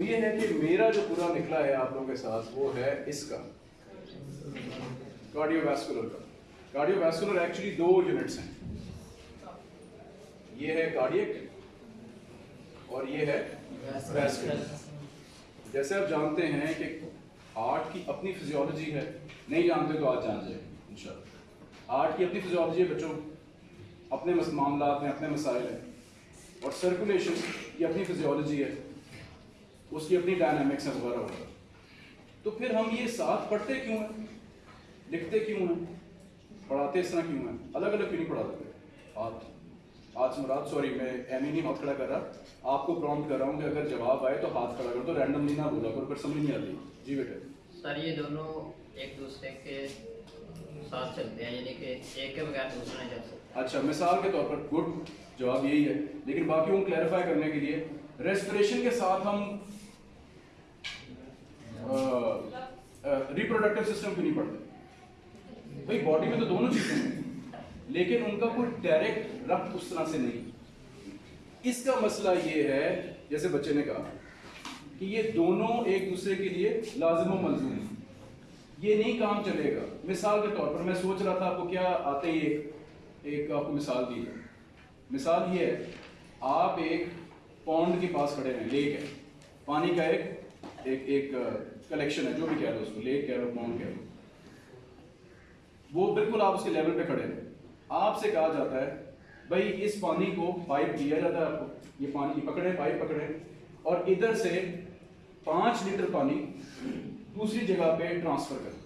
ये है कि मेरा जो पूरा निकला है आप लोगों के साथ, वो है इसका। कार्डियोवैस्कुलर का। कार्डियोवैस्कुलर एक्चुअली दो यूनिट्स हैं। ये है कार्डियक और ये है वैस्कुलर जैसे आप जानते हैं कि हार्ट की अपनी फिजियोलॉजी है। नहीं जानते तो आज जान जाए इंशाल्लाह। हार्ट की अपनी फिजियोलॉजी है, बच्चों। अपने मामला में अपने मसाइल हैं। और सर्कुलेशन की अपनी फिजियोलॉजी है। उसकी अपनी डायनामिक्स है वगैरह वगैरह तो फिर हम ये साथ पढ़ते क्यों हैं? लिखते क्यों हैं? पढ़ाते इस तरह क्यों हैं? अलग अलग क्यों नहीं पढ़ाते? हाथ हाथ से मुराद सॉरी मैं एम नहीं हाथ खड़ा कर रहा। आपको प्रॉम्प्ट कर रहा हूँ कि अगर जवाब आए तो हाथ खड़ा कर दो रैंडमली ना बोला करो फिर समझ नहीं आती। जी बेटे। सर ये दोनों एक दूसरे के साथ चलते हैं यानी कि एक के बगैर दूसरा नहीं चल सकता। अच्छा मिसाल के तौर पर गुड जवाब यही है। लेकिन बाकी को क्लैरिफाई करने के लिए रेस्पिरेशन के साथ हम रिप्रोडक्टिव सिस्टम क्यों नहीं पढ़ते? भाई बॉडी में तो दोनों चीज़ें हैं, लेकिन उनका कोई डायरेक्ट रब्त उस तरह से नहीं। इसका मसला ये है, जैसे बच्चे ने कहा, कि ये दोनों एक दूसरे के लिए लाजिम मंजूर हैं। ये नहीं काम चलेगा। मिसाल के तौर पर मैं सोच रहा था, आपको क्या आते ही एक एक आपको मिसाल दी है। मिसाल ये है, आप एक पौंड के पास खड़े हैं लेक है। पानी का एक एक एक कलेक्शन है, जो भी कह लो उसको लेक कह लो पौंड कह लो वो बिल्कुल आप उसके लेवल पे खड़े हैं। आपसे कहा जाता है, भाई, इस पानी को पाइप दिया जाता है आपको। ये पानी पकड़े पाइप पकड़े। और इधर से पाँच लीटर पानी दूसरी जगह पे ट्रांसफ़र कर।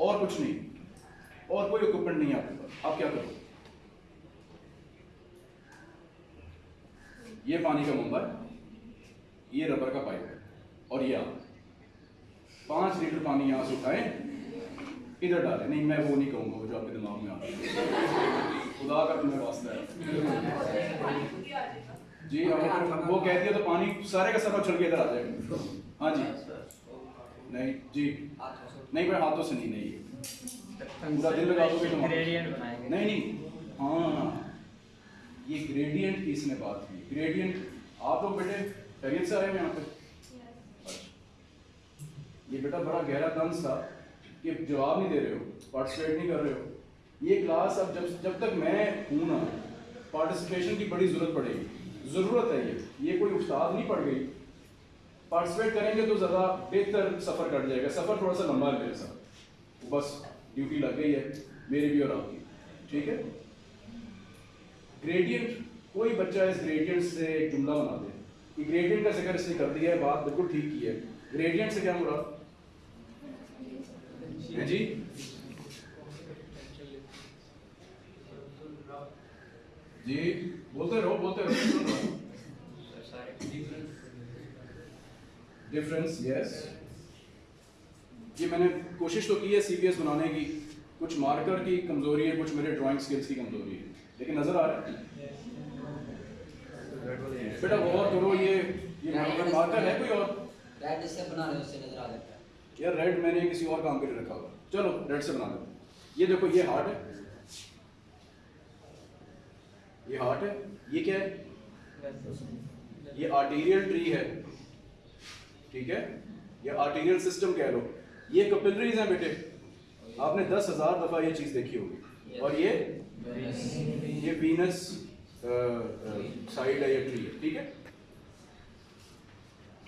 और कुछ नहीं। और कोई इक्विपमेंट नहीं आपके पास। आप क्या करोगे? ये पानी का मुंबा है ये रबर का पाइप है। और ये आप पाँच लीटर पानी यहाँ से उठाए इधर डाले। नहीं मैं वो नहीं कहूँगा वो जो आपके दिमाग में आ खुदा का तुम्हें वास्ता है। जी हाँ वो कहती है तो पानी सारे का सारा उछल के इधर आ जाएगा हाँ जी। नहीं जी। नहीं भाई हाथों से नहीं नहीं। पूरा दिन लगा दोगे तो ग्रेडियंट बनाएँगे। नहीं नहीं। हाँ। ये ग्रेडियंट की इसने बात की? ग्रेडियंट आप लोग बेटे खैरियत से आए हैं यहाँ पे। ये बेटा बड़ा गहरा तंज था कि जवाब नहीं दे रहे हो पार्टिसिपेट नहीं कर रहे हो। ये क्लास अब जब जब तक मैं हूँ ना पार्टिसिपेशन की बड़ी ज़रूरत पड़ेगी। ज़रूरत है ये। ये कोई उस्ताद नहीं पड़ गई। पार्टिसिपेट करेंगे तो ज़्यादा बेहतर सफ़र कट जाएगा। सफ़र थोड़ा सा लंबा है मेरे साथ। बस ड्यूटी लग गई है, मेरी भी और आपकी। ठीक है? ग्रेडियंट कोई बच्चा इस ग्रेडियंट से एक जुमला बना दे। ग्रेडियंट का ज़िक्र इसने कर दिया है, बात बिल्कुल ठीक की है। ग्रेडियंट से क्या मुराद है जी। जी, बोलते रहो बोलते रहो। हूँ। डिफरेंस यस ये मैंने कोशिश तो की है सीपीएस बनाने की। कुछ मार्कर की कमज़ोरी है, कुछ मेरे ड्राइंग स्किल्स की कमज़ोरी है। लेकिन नज़र आ रहा है। बेटा गौर करो, ये ये मार्कर है कोई और? बना रहे हो, उससे नज़र आ जाता है। यार रेड मैंने किसी और काम के लिए रखा हुआ चलो रेड से बना दो ये देखो, ये हार्ट है। ये हार्ट है। ये क्या है? ये आर्टीरियल ट्री है। ठीक है? ये आर्टीरियल सिस्टम कह लो। ये कैपिलरीज हैं बेटे। आपने दस हज़ार दफ़ा ये चीज़ देखी होगी। और ये? ये वीनस साइड है, ये ट्री है। ठीक है?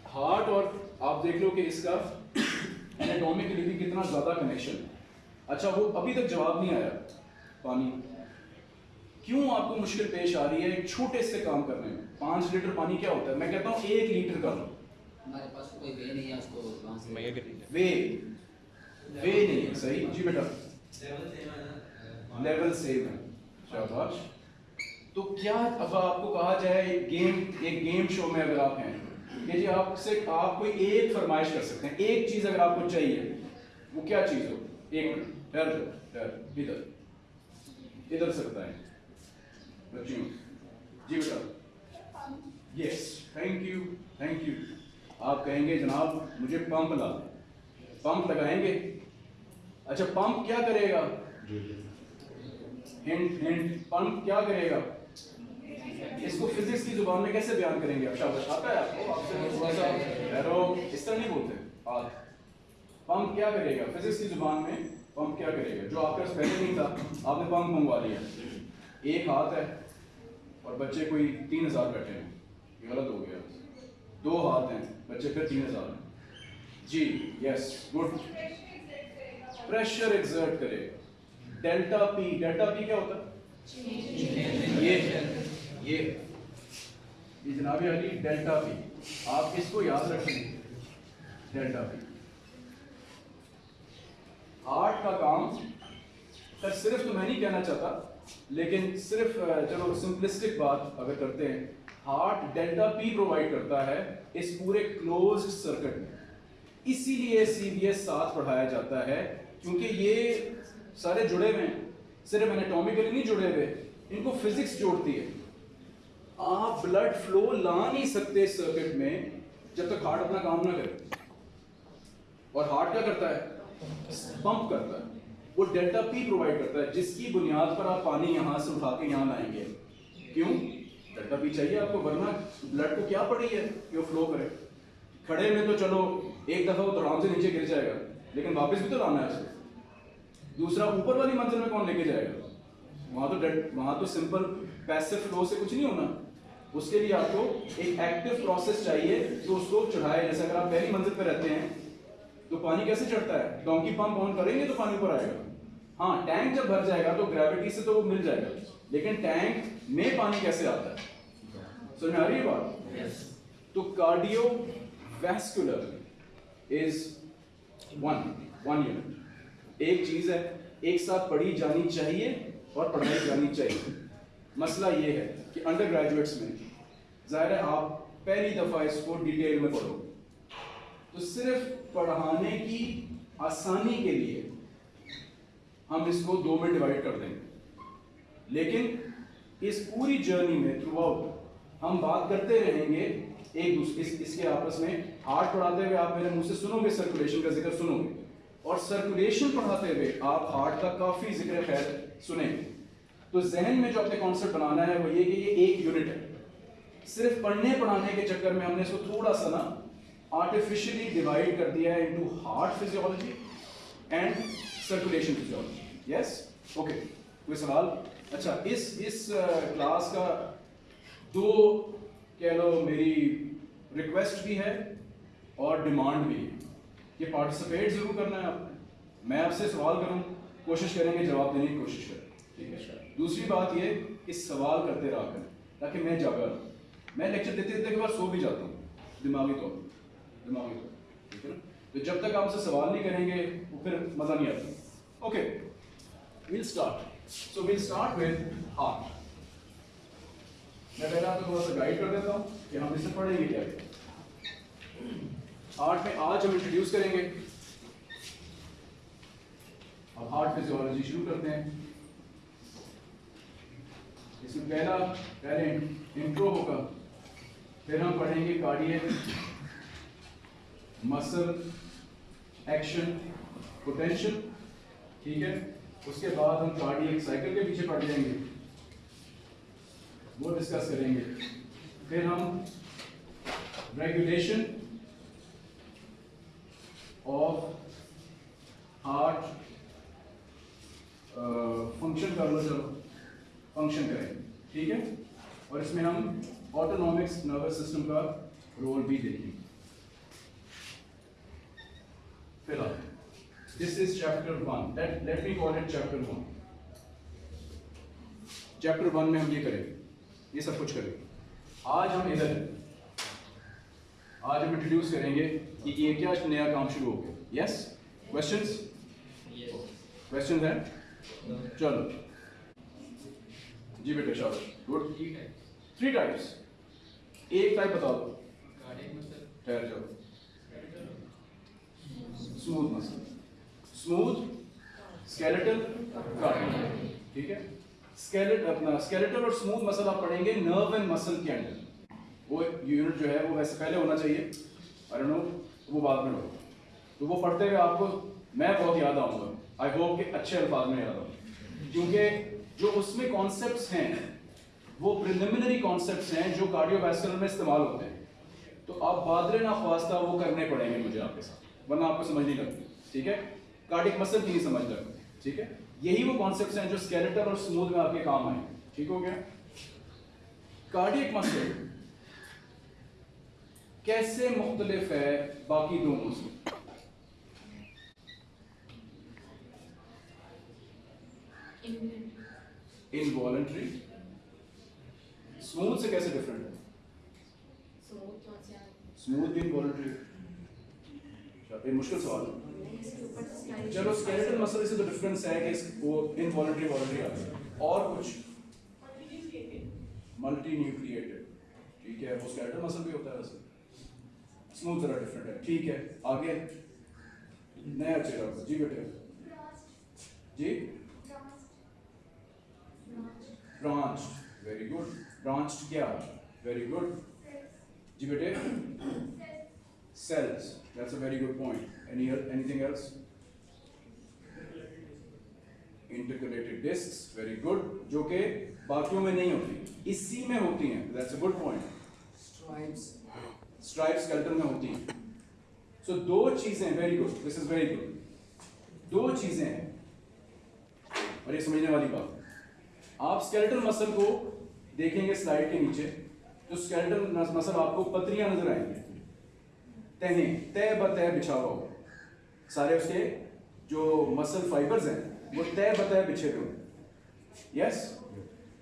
हार्ट और आप देख लो कि इसका एनाटॉमिकली भी कितना ज़्यादा कनेक्शन है। अच्छा वो अभी तक जवाब नहीं आया। पानी। क्यों आपको मुश्किल पेश आ रही है एक छोटे से काम करने में? पाँच लीटर पानी क्या होता है? मैं कहता हूँ एक लीटर का। लो हमारे पास कोई वे नहीं है उसको वे। वे नहीं है। सही? जी बेटा। लेवल सेम है शाबाश। तो क्या अब आपको कहा जाए एक गेम एक गेम शो में अगर आप हैं कि जी आपसे आप कोई एक फरमाइश कर सकते हैं एक चीज़ अगर आपको चाहिए वो क्या चीज़ हो? एक मिनट ठहर जाओ, इधर। इधर से बताएँ। बच्चियों जी बेटा yes thank you thank you आप कहेंगे जनाब मुझे पंप ला पंप लगाएँगे? अच्छा पंप क्या करेगा? हिंट हिंट पंप क्या करेगा? इसको फिजिक्स की ज़ुबान में कैसे बयान करेंगे? अब शाबाश आता है? आपको थोड़ा सा एरो इस तरह नहीं बोलते। हाथ पंप क्या करेगा? फिजिक्स की ज़ुबान में पंप क्या करेगा? जो आपके पास पहले नहीं था आपने पंप मंगवा लिया। एक हाथ है और बच्चे कोई तीन हज़ार बैठे हैं। ये गलत हो गया। दो हाथ हैं बच्चे फिर तीन हज़ार हैं। जी यस गुड प्रेशर एग्जर्ट करेगा डेल्टा पी डेल्टा पी क्या होता? है ये ये ये जनाबी अली, डेल्टा पी। आप इसको याद रखेंगे डेल्टा पी। हार्ट का काम, सर, सिर्फ़ तो मैं नहीं कहना चाहता, लेकिन सिर्फ़ चलो सिंपलिस्टिक बात अगर करते हैं हार्ट डेल्टा पी प्रोवाइड करता है इस पूरे क्लोज सर्किट में। इसीलिए सीबीएस साथ पढ़ाया जाता है, क्योंकि ये सारे जुड़े हुए हैं। सिर्फ़ एनाटॉमिकली नहीं जुड़े हुए, इनको फिजिक्स जोड़ती है। आप ब्लड फ्लो ला नहीं सकते सर्किट में जब तक हार्ट अपना काम ना करे। और हार्ट क्या करता है? पंप करता है। वो डेल्टा पी प्रोवाइड करता है, जिसकी बुनियाद पर आप पानी यहाँ से उठा के यहाँ लाएँगे। क्यों? डेल्टा पी चाहिए आपको, वरना ब्लड को क्या पड़ी है? कि वो फ्लो करे। खड़े में तो चलो, एक दफ़ा वो तड़ाम से नीचे गिर जाएगा, लेकिन वापस भी तो लाना है उसको। दूसरा, ऊपर वाली मंजिल में कौन लेके जाएगा? वहाँ तो वहाँ तो सिंपल पैसिव फ्लो से कुछ नहीं होना। उसके लिए आपको एक एक्टिव प्रोसेस चाहिए जो उसको चढ़ाए। जैसे अगर आप पहली मंजिल पर रहते हैं तो पानी कैसे चढ़ता है? डोंकी पंप ऑन करेंगे तो पानी ऊपर आएगा। हाँ टैंक जब भर जाएगा तो ग्रेविटी से तो वो मिल जाएगा। लेकिन टैंक में पानी कैसे आता है? समझ में आ रही है बात? तो cardiovascular is one one unit एक चीज़ है एक साथ पढ़ी जानी चाहिए और पढ़ाई जानी चाहिए। मसला ये है कि अंडर ग्रेजुएट्स में ज़ाहिर है आप पहली दफ़ा इसको डिटेल में पढ़ो। तो सिर्फ़ पढ़ाने की आसानी के लिए हम इसको दो में डिवाइड कर देंगे। लेकिन इस पूरी जर्नी में थ्रू आउट हम बात करते रहेंगे एक दूसरे इस, इसके आपस में हार्ट पढ़ाते हुए आप मेरे मुँह से सुनोगे सर्कुलेशन का ज़िक्र सुनोगे। और सर्कुलेशन पढ़ाते हुए आप हार्ट का काफ़ी ज़िक्र खैर सुनेंगे। तो जहन में जो आपने कॉन्सेप्ट बनाना है वो ये कि ये एक यूनिट है। सिर्फ़ पढ़ने पढ़ाने के चक्कर में हमने इसको थोड़ा सा ना आर्टिफिशियली डिवाइड कर दिया है into heart physiology and circulation physiology yes okay कोई सवाल? अच्छा इस इस क्लास का दो कह लो मेरी रिक्वेस्ट भी है और डिमांड भी है। कि पार्टिसिपेट ज़रूर करना है आपने। मैं आपसे सवाल करूँ कोशिश करेंगे जवाब देने की कोशिश करें। ठीक है? दूसरी बात ये इस सवाल करते रहा करें ताकि मैं जागा रहूँ मैं लेक्चर देते देते बाद सो भी जाता हूँ दिमागी तौर पर दिमागी तौर पर, ठीक है ना? तो जब तक आप आपसे सवाल नहीं करेंगे वो फिर मज़ा नहीं आता। Okay will start so will start with heart मैं पहले आपको थोड़ा सा गाइड कर देता हूँ कि हम इसे पढ़ेंगे क्या? हार्ट में आज हम इंट्रोड्यूस करेंगे। अब हार्ट फिजियोलॉजी शुरू करते हैं। इसमें पहला पहले इंट्रो होगा। फिर हम पढ़ेंगे कार्डियक मसल एक्शन पोटेंशियल, ठीक है? उसके बाद हम कार्डियक साइकिल के पीछे पढ़ जाएँगे। वो डिस्कस करेंगे। फिर हम रेगुलेशन ऑफ़ हार्ट फ़ंक्शन कर लो चलो फ़ंक्शन करेंगे, ठीक है? और इसमें हम ऑटोनॉमिक्स नर्वस सिस्टम का रोल भी देखेंगे। फ़िलहाल this is chapter one let let me call it chapter one chapter one में हम ये करेंगे। ये सब कुछ करेंगे। आज हम इधर आज हम इंट्रोड्यूस करेंगे कि ये क्या नया काम शुरू हो गया। यस क्वेश्चंस क्वेश्चन है? चलो। जी बेटा शाबाश। गुड थ्री टाइप्स एक टाइप बता दो। Smooth muscle smooth skeletal cardiac ठीक है? स्केलेट अपना स्केलेटल और स्मूथ मसल आप पढ़ेंगे नर्व एंड मसल के अंदर वो यूनिट जो है, वो वैसे पहले होना चाहिए। डोंट नो वो बाद में हो तो वो पढ़ते हुए आपको मैं बहुत याद आऊँगा। आई होप कि अच्छे अल्फाज में याद आऊँ। क्योंकि जो उसमें कॉन्सेप्ट्स हैं वो प्रिलिमिनरी कॉन्सेप्ट्स हैं जो कार्डियोवैस्कुलर में इस्तेमाल होते हैं। तो आप बादरे ना ख्वास्ता वो करने पड़ेंगे मुझे आपके साथ वरना आपको समझ नहीं लगती ठीक है? कार्डिक मसल की नहीं समझ लगती ठीक है? यही वो कॉन्सेप्ट्स हैं जो स्केलेटल और स्मूथ में आपके काम आए ठीक हो गया? कार्डियक मसल कैसे मुख्तलिफ़ है बाकी दोनों से? इनवॉलेंट्री स्मूथ से कैसे डिफरेंट है? स्मूथ भी इनवॉलेंट्री मुश्किल सवाल है। चलो स्केलेटल मसल से तो डिफरेंस है कि वो इनवॉलेंट्री वॉलेंट्री आता है और कुछ? मल्टी न्यूक्लिएटेड ठीक है वो स्केलेटल मसल भी होता है वैसे। स्मूथ जरा डिफरेंट है। ठीक है आगे। नया चेहरा जी बेटे। जी? ब्रांच्ड वेरी गुड ब्रांच्ड क्या वेरी गुड जी बेटे cells that's a very good point any anything else intercalated discs very good जो कि बाकियों में नहीं होती इसी में होती हैं that's a good point Stripes. Stripe skeleton में होती हैं सो so, दो चीज़ें very good this is very good दो चीज़ें हैं और ये समझने वाली बात आप स्केलेटल मसल को देखेंगे स्लाइड के नीचे जो स्केलेटल मसल आपको पतरियाँ नज़र आएँगी। तहें तय बतय बिछा हुआ होगा सारे उसके जो मसल फाइबर्स हैं वो तय बतय बिछे हुए यस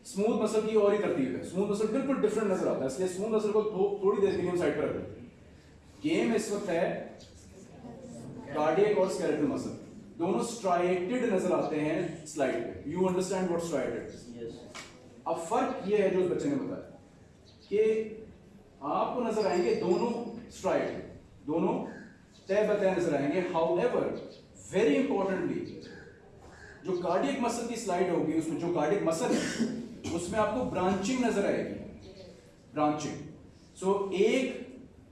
स्मूथ मसल की और ही तरतीब है। स्मूथ मसल बिल्कुल डिफरेंट नज़र आता है इसलिए स्मूथ मसल को थो, थोड़ी देर के लिए साइड पर रखते हैं गेम इस वक्त है कार्डियक और स्केलेटल मसल दोनों स्ट्राइटेड नज़र आते हैं स्लाइड पे। यू अंडरस्टैंड व्हाट स्ट्राइटेड अब फ़र्क ये है जो उस बच्चे ने बताया कि आपको नज़र आएँगे दोनों स्ट्राइट दोनों तय बतय नज़र आएँगे। हाउएवर वेरी इंपॉर्टेंटली जो कार्डियक मसल की स्लाइड होगी उसमें जो कार्डियक मसल है उसमें आपको ब्रांचिंग नज़र आएगी। ब्रांचिंग सो so, एक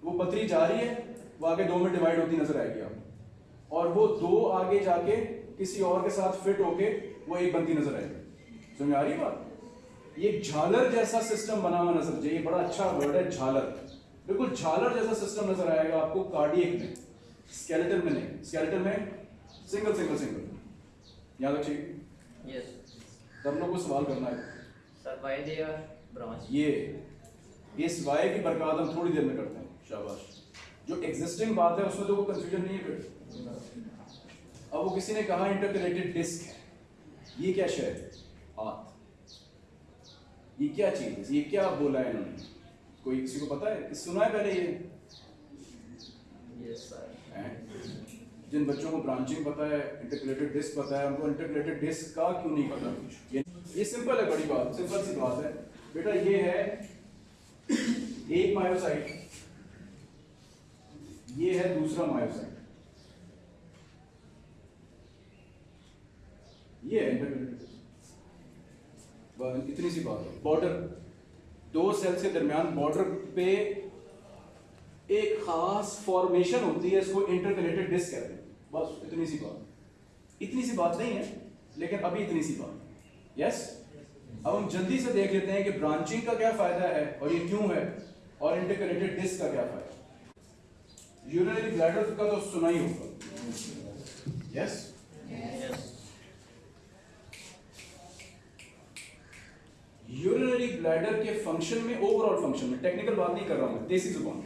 वो पतरी जा रही है वो आगे दो में डिवाइड होती नज़र आएगी आपको। और वो दो आगे जाके किसी और के साथ फिट होके वो एक बनती नज़र आएगी। समझ आ रही बात? ये झालर जैसा सिस्टम बना हुआ नज़र चाहिए बड़ा अच्छा वर्ड है झालर। बिल्कुल झालर जैसा सिस्टम नज़र आएगा आपको कार्डियक में स्केलेटल में नहीं स्केलेटल में सिंगल सिंगल सिंगल याद रखिए। यस तब लोग को सवाल करना है। Sir why they are branch ये इस वाई की बरकत हम थोड़ी देर में करते हैं शाबाश। जो एग्जिस्टिंग बात है उसमें तो कोई कंफ्यूजन नहीं है फिर। अब वो किसी ने कहा इंटरकनेक्टेड डिस्क है। ये क्या है? हाथ ये क्या चीज़? है ये क्या बोला है इन्होंने? कोई किसी को पता है? सुना है पहले ये? हैं? जिन बच्चों को ब्रांचिंग पता है इंटरकलेटेड डिस्क पता है उनको इंटरकलेटेड डिस्क का क्यों नहीं पता? ये ये सिंपल है बड़ी बात सिंपल सी बात है। बेटा ये है एक मायोसाइट ये है दूसरा मायोसाइट ये है इंटरकलेटेड डिस्क इतनी सी बात है। बॉर्डर दो सेल्स के दरमियान बॉर्डर पे एक खास फॉर्मेशन होती है, इसको इंटरकनेक्टेड डिस्क कहते हैं। बस, इतनी सी बात। इतनी सी बात नहीं है, लेकिन अभी इतनी सी बात यस अब हम जल्दी से देख लेते हैं कि ब्रांचिंग का क्या फ़ायदा है और ये क्यों है और इंटरकनेक्टेड डिस्क का क्या फ़ायदा यूरिनरी ब्लैडर का तो सुना ही होगा। यस यस यूरिनरी ब्लैडर के फ़ंक्शन में ओवरऑल फ़ंक्शन में टेक्निकल बात नहीं कर रहा हूँ, देसी ज़ुबान।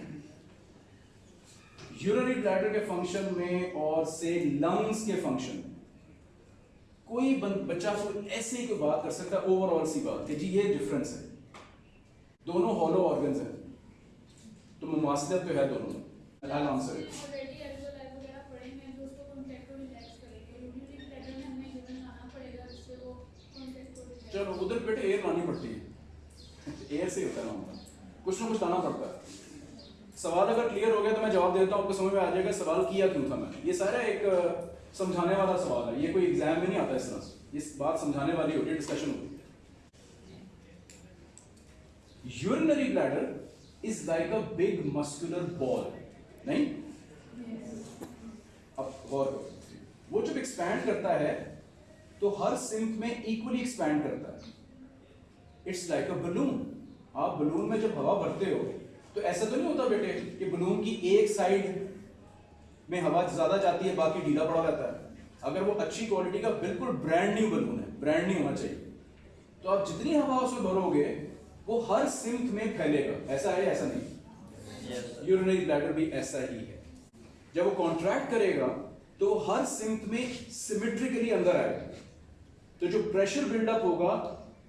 यूरिनरी ब्लैडर के फ़ंक्शन में और से लंग्स के फ़ंक्शन में, कोई बच्चा कोई ऐसे ही कोई बात कर सकता है ओवरऑल सी बात कि जी, ये डिफरेंस है। दोनों हॉलो ऑर्गन्स हैं। तो मुमासलत तो है दोनों। में I'll answer it. ऑलरेडी एल्गोलाइव वगैरह पढ़ेंगे हैं जो उसको कॉन्टेक्ट को रिलैक्स करेंगे यूनिटी प्लेटर में हमें गिवन आना पड़ेगा जिससे वो कॉन्टेक्ट को relax चलो, उधर बेटे एयर लानी पड़ती है। एयर से होता है ना कुछ ना कुछ लाना पड़ता है। सवाल अगर क्लियर हो गया तो मैं जवाब देता हूँ, आपको समझ में आ जाएगा सवाल किया क्यों था मैंने। ये सारा एक समझाने वाला सवाल है। ये कोई एग्ज़ाम में नहीं आता इस तरह से। इस बात समझाने वाली होती है डिस्कशन होती है। Urinary bladder is like a big muscular ball नहीं? अब गौर वो जब एक्सपैंड करता है तो हर सिंक में इक्वली एक्सपैंड करता है। इट्स लाइक अ बलून आप बलून में जब हवा भरते हो तो ऐसा तो नहीं होता बेटे कि बलून की एक साइड में हवा ज़्यादा जाती है बाकी ढीला पड़ा रहता है। अगर वो अच्छी क्वालिटी का बिल्कुल ब्रांड न्यू बलून है ब्रांड न्यू होना चाहिए। तो आप जितनी हवा उसमें भरोगे वो हर सिंक में फैलेगा। ऐसा है ऐसा नहीं? यूरिनरी ब्लैडर भी ऐसा ही है। जब वो कॉन्ट्रैक्ट करेगा तो हर सिंक में सिमेट्रिकली अंदर आएगा। तो जो प्रेशर बिल्डअप होगा,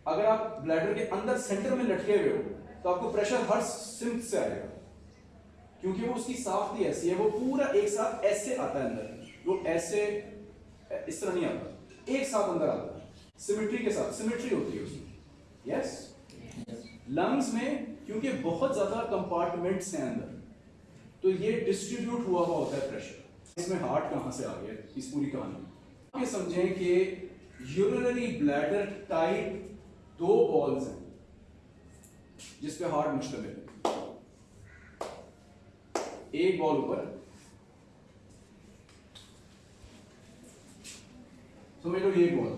अगर आप ब्लैडर के अंदर सेंटर में लटके हुए हो तो आपको प्रेशर हर सिंक से आएगा। क्योंकि वो उसकी साफ्ती ऐसी है, वो पूरा एक साथ ऐसे आता है अंदर। वो ऐसे, इस तरह नहीं आता। एक साथ अंदर आता है। सिमेट्री के साथ सिमेट्री होती है उसमें। यस लंग्स में, क्योंकि बहुत ज़्यादा कंपार्टमेंट्स हैं अंदर तो ये डिस्ट्रीब्यूट हुआ हुआ होता है प्रेशर इसमें हार्ट कहाँ से आ गया, इस पूरी कहानी। समझें कि यूरिनरी ब्लैडर टाइप दो बॉल्स हैं जिस पे हार्ट मुश्तमिल है। एक बॉल ऊपर। समझ लो ये बॉल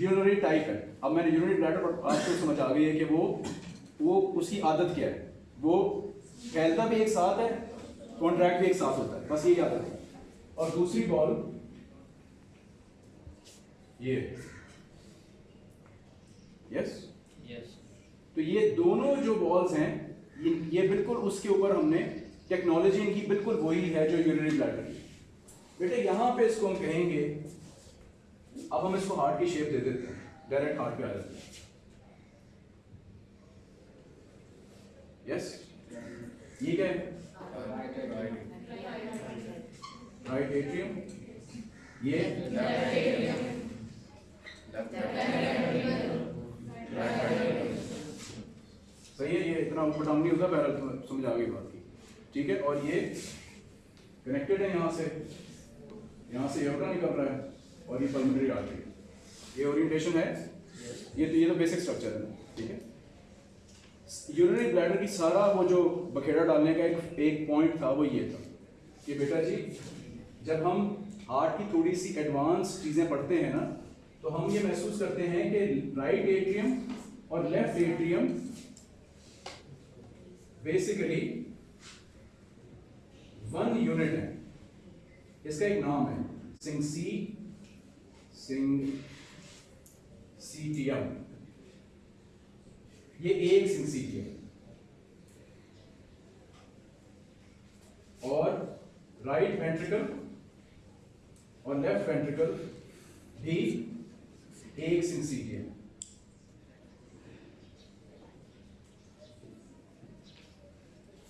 यूरिनरी टाइप है। अब मैंने यूरिनरी ब्लैडर पर आज आपको समझ आ गई है कि वो वो उसकी आदत क्या है। वो फैलता भी एक साथ है कॉन्ट्रैक्ट भी एक साथ होता है। बस यही आदत है। और दूसरी बॉल ये यस यस तो ये दोनों जो बॉल्स हैं ये ये बिल्कुल उसके ऊपर हमने टेक्नोलॉजी इनकी बिल्कुल वही है जो यूरिनरी ब्लैडर की। बेटे यहाँ पे इसको हम कहेंगे अब हम इसको हार्ट की शेप दे देते हैं। डायरेक्ट हार्ट पे आ जाते हैं। यस ये क्या है? राइट एट्रियम ये? सही है, ये इतना ऊपर डाउन नहीं होता तुम्हें समझ आ गई बात की। ठीक है, और ये कनेक्टेड है यहाँ से। यहाँ से एयरटा निकल रहा है, और ये पल्मोनरी आर्टरी ये ओरिएंटेशन है? ये तो ये तो बेसिक स्ट्रक्चर है, ठीक है? यूरिनरी ब्लैडर की सारा वो जो बखेड़ा डालने का एक एक पॉइंट था, वो ये था। कि बेटा जी, जब हम हार्ट की थोड़ी सी एडवांस चीज़ें पढ़ते हैं ना तो हम ये महसूस करते हैं कि राइट एट्रियम और left atrium basically one unit है। इसका एक नाम है। सिंग सी सिंग सीटियम ये एक सिंसीटियम और राइट वेंट्रिकल और लेफ़्ट वेंट्रिकल भी एक सिंसीटियम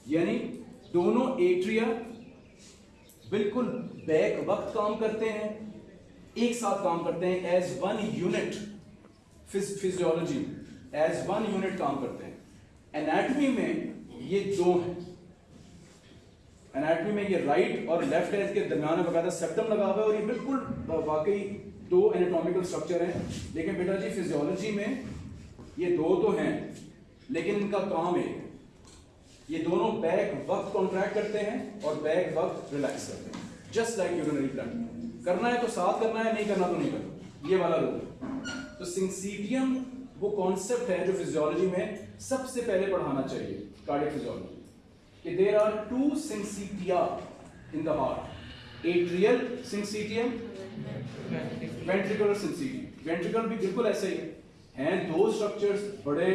यानी दोनों एट्रिया बिल्कुल बैक वक्त काम करते हैं, एक साथ काम करते हैं as one unit physiology as one unit काम करते हैं। एनाटमी में ये दो हैं। एनाटमी में ये राइट और लेफ़्ट है इसके दरमियान में बकायदा सेप्टम लगा हुआ है और ये बिल्कुल वाकई दो एनाटॉमिकल स्ट्रक्चर हैं। लेकिन बेटा जी फिजियोलॉजी में ये दो तो हैं, लेकिन इनका काम एक। ये दोनों बैक वक्त कॉन्ट्रैक्ट करते हैं और बैक वक्त रिलैक्स करते हैं। जस्ट लाइक यूरिनरी ब्लड करना है तो साथ करना है, नहीं करना तो नहीं करना। ये वाला रूल तो सिंसीटियम वो कॉन्सेप्ट है जो फिजियोलॉजी में सबसे पहले पढ़ाना चाहिए cardiac physiology there are two syncytia in the heart atrial syncytium ventricular syncytium ventricle भी बिल्कुल ऐसे ही है। दो स्ट्रक्चर्स बड़े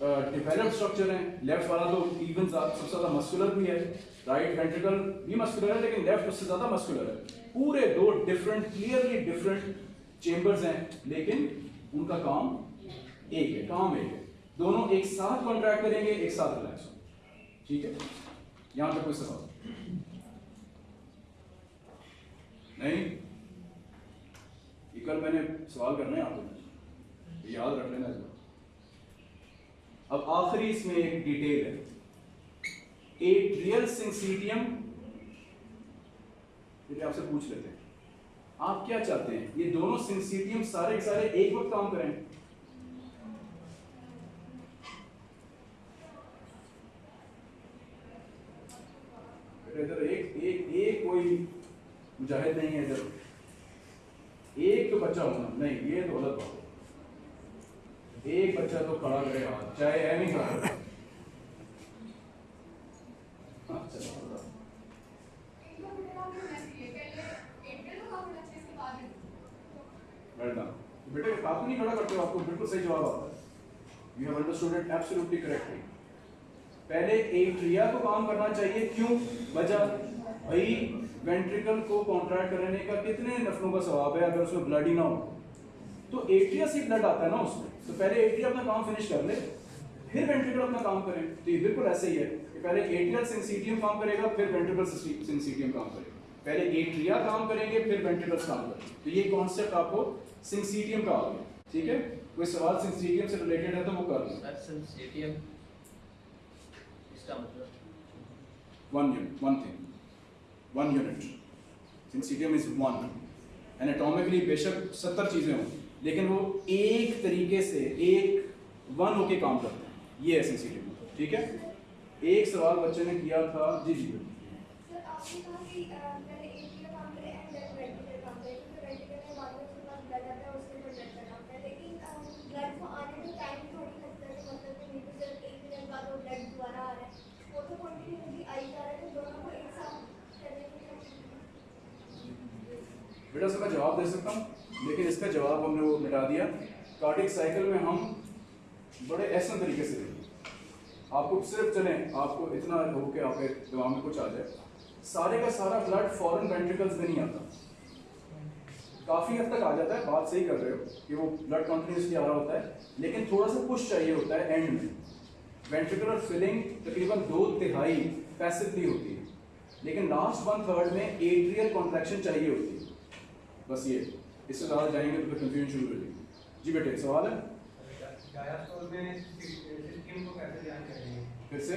डेवलप्ड स्ट्रक्चर हैं। लेफ़्ट वाला तो इवन सबसे ज़्यादा मस्कुलर भी है। राइट वेंट्रिकल भी मस्कुलर है, लेकिन लेफ़्ट उससे ज़्यादा मस्कुलर है। पूरे दो डिफरेंट क्लियरली डिफरेंट चेंबर्स हैं, लेकिन उनका काम एक है, काम एक है। दोनों एक साथ कॉन्ट्रैक्ट करेंगे, एक साथ रिलैक्स ठीक है? यहाँ पे कोई सवाल? नहीं। कल मैंने सवाल करना है आपको याद रख लेना इस बार। अब आखिरी इसमें एक डिटेल है। एक रियल सिंसीटियम फिर आपसे पूछ लेते हैं। आप क्या चाहते हैं? ये दोनों सिंसीटियम सारे के सारे एक वक्त काम करें। इधर एक एक एक कोई मुजाहिद नहीं है इधर एक तो बच्चा होना, नहीं, ये तो गलत बात एक बच्चा तो खड़ा करे हाथ, चाहे है नहीं खड़ा हाँ. बेटे आप नहीं खड़ा करते हो आपको, बिल्कुल सही जवाब आता है। You have understood it absolutely correctly पहले एट्रिया को काम करना चाहिए, क्यों? वजह, भाई वेंट्रिकल को कॉन्ट्रैक्ट करने का कितने नफलों का सवाब है अगर उसमें ब्लड ही ना हो? तो एट्रिया से ब्लड आता है ना उसमें। तो पहले एट्रिया अपना काम फिनिश कर ले फिर वेंट्रिकल अपना काम करें। तो ये बिल्कुल ऐसे ही है। कि पहले एट्रियल सिंसीटियम काम करेगा फिर वेंट्रिकल सिंसीटियम काम करेगा। पहले एट्रिया काम करेंगे फिर वेंट्रिकल्स काम करेंगे। तो ये कॉन्सेप्ट आपको सिंसीटियम का आ गया। ठीक है? कोई सवाल सिंसीटियम से रिलेटेड है तो वो कर लो सिंसिटियम इसका मतलब? One unit, one thing, one unit. Syncytium is one. Anatomically बेशक सत्तर चीज़ें हों लेकिन वो एक तरीके से एक वन होके काम करते हैं ये है syncytium ठीक है एक सवाल बच्चे ने किया था जी जी सर आपने कहा कि अ, पहले एटी का काम करें एंड देन वेंटिलेटर काम करें क्योंकि वेंटिलेटर में बाद में उसके पास ब्लड आता है उसके लिए ब्लड का काम करें लेकिन ब्लड को आने में टाइम थोड़ी लगता है कि मतलब कि नहीं तो सिर्फ़ एक मिनट बाद वो ब्लड दोबारा आ रहा है वो तो कंटिन्यूसली आई जा रहा है तो दोनों को एक साथ करने की बेटा इसका मैं जवाब दे सकता हूँ? लेकिन इसका जवाब हमने वो मिटा दिया। कार्डिक साइकिल में हम बड़े ऐसे तरीके से देंगे आपको सिर्फ़ चलें, आपको इतना हो के आपके दिमाग में कुछ आ जाए। सारे का सारा ब्लड फॉरेन वेंट्रिकल्स में नहीं आता। काफ़ी हद तक आ जाता है, बात सही कर रहे हो कि वो ब्लड कंटिन्यूसली आ रहा होता है, लेकिन थोड़ा सा पुश चाहिए होता है एंड में। वेंट्रिकुलर फिलिंग तकरीबन दो तिहाई पैसिवली होती है। लेकिन लास्ट वन थर्ड में एट्रियल कॉन्ट्रैक्शन चाहिए होती है। बस ये। इससे ज़्यादा जाएँगे तो फिर कंफ्यूजन शुरू हो जाएगी। जी बेटे, सवाल है? फिर से?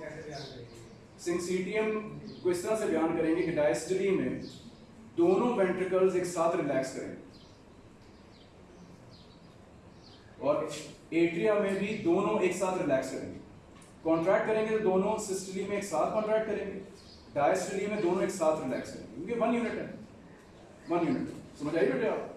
कैसे ध्यान करेंगे सिंसीटियम को इस तरह से बयान करेंगे कि डायस्टली में दोनों वेंट्रिकल्स एक साथ रिलैक्स करें। और एट्रिया में भी दोनों एक साथ रिलैक्स करेंगे। कॉन्ट्रैक्ट करेंगे तो दोनों सिस्टली में एक साथ कॉन्ट्रैक्ट करेंगे डायस्टली में दोनों एक साथ रिलैक्स करेंगे। क्योंकि वन यूनिट है। वन यूनिट समझ आइए बेटे आप?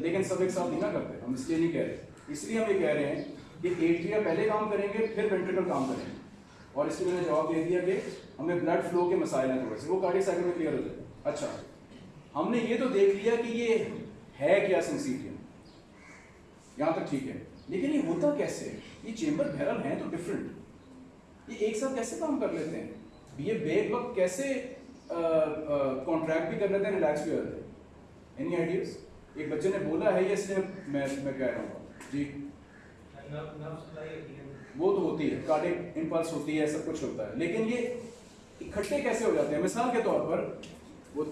लेकिन सब एक साथ नहीं ना करते, हम इसलिए नहीं कह रहे। इसलिए हम ये कह रहे हैं कि एट्रिया पहले काम करेंगे, फिर वेंट्रिकल काम करेंगे। और इसलिए मैंने जवाब दे दिया कि हमें ब्लड फ्लो के मसाइल हैं थोड़े से। वो कार्डिक साइकिल में क्लियर हो। जाए अच्छा हमने ये तो देख लिया कि ये है क्या सिंसीटियम यहाँ तक ठीक है। लेकिन ये होता कैसे? ये चेम्बर बैरल हैं तो डिफरेंट ये एक साथ कैसे काम कर लेते हैं? ये बेक वक्त कैसे कॉन्ट्रैक्ट भी कर लेते हैं रिलैक्स भी जाते हैं। एनी आइडियाज़ एक बच्चे ने बोला है, ये इसलिए मैं मैं कह रहा हूँ। जी। वो तो होती है, कार्डिक इम्पल्स होती है, सब कुछ होता है। लेकिन ये इकट्ठे कैसे हो जाते हैं? मिसाल के तौर पर, वो,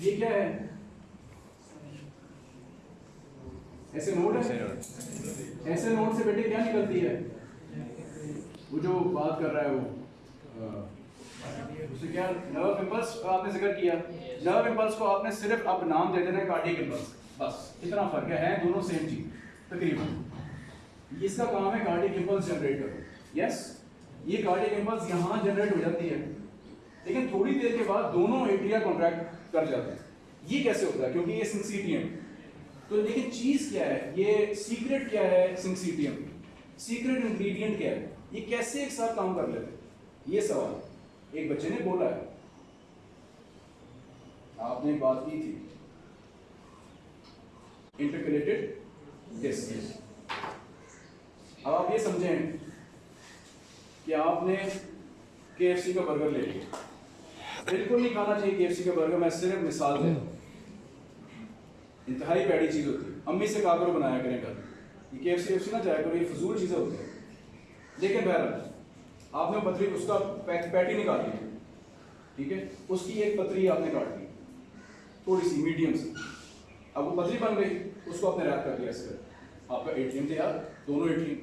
ये क्या है? ऐसे नोड है? ऐसे नोड से बेटे क्या निकलती है? वो जो बात कर रहा है वो उसे क्या नर्व इम्पल्स आपने ज़िक्र किया? नर्व इम्पल्स को आपने सिर्फ़ अब नाम दे देना है कार्डियक इम्पल्स बस इतना फ़र्क है हैं दोनों सेम चीज़ तकरीबन। इसका काम है कार्डियक इम्पल्स जनरेट करो यस ये कार्डियक इम्पल्स यहाँ जनरेट हो जाती है लेकिन थोड़ी देर के बाद दोनों एट्रिया कॉन्ट्रैक्ट कर जाते हैं। ये कैसे होता है? क्योंकि ये सिंसीटियम तो लेकिन चीज़ क्या है? ये सीक्रेट क्या है? सिंसीटियम सीक्रेट इंग्रेडिएंट क्या है? ये कैसे एक साथ काम कर लेते ये सवाल एक बच्चे ने बोला है। आपने बात की थी। इंटरकनेक्टेड डिस्क अब आप ये समझें कि आपने केएफसी का बर्गर ले लिया। बिल्कुल नहीं खाना चाहिए केएफसी का बर्गर मैं सिर्फ़ मिसाल दे रहा हूँ। इंतहाई पैड़ी चीज़ होती है। अम्मी से कहा करो बनाया करें घर ये केएफसी वेफसी ना जाया करो, ये फजूल चीज़ें होती हैं। लेकिन बहरहाल, आपने पतरी, उसका पैट निकाल ली ठीक है? उसकी एक पतरी आपने काट दी। थोड़ी सी, मीडियम सी। अब वो पतली बन गई, उसको आपने रैप कर दिया ऐसे आपका एटीएम थे यार दोनों एटीएम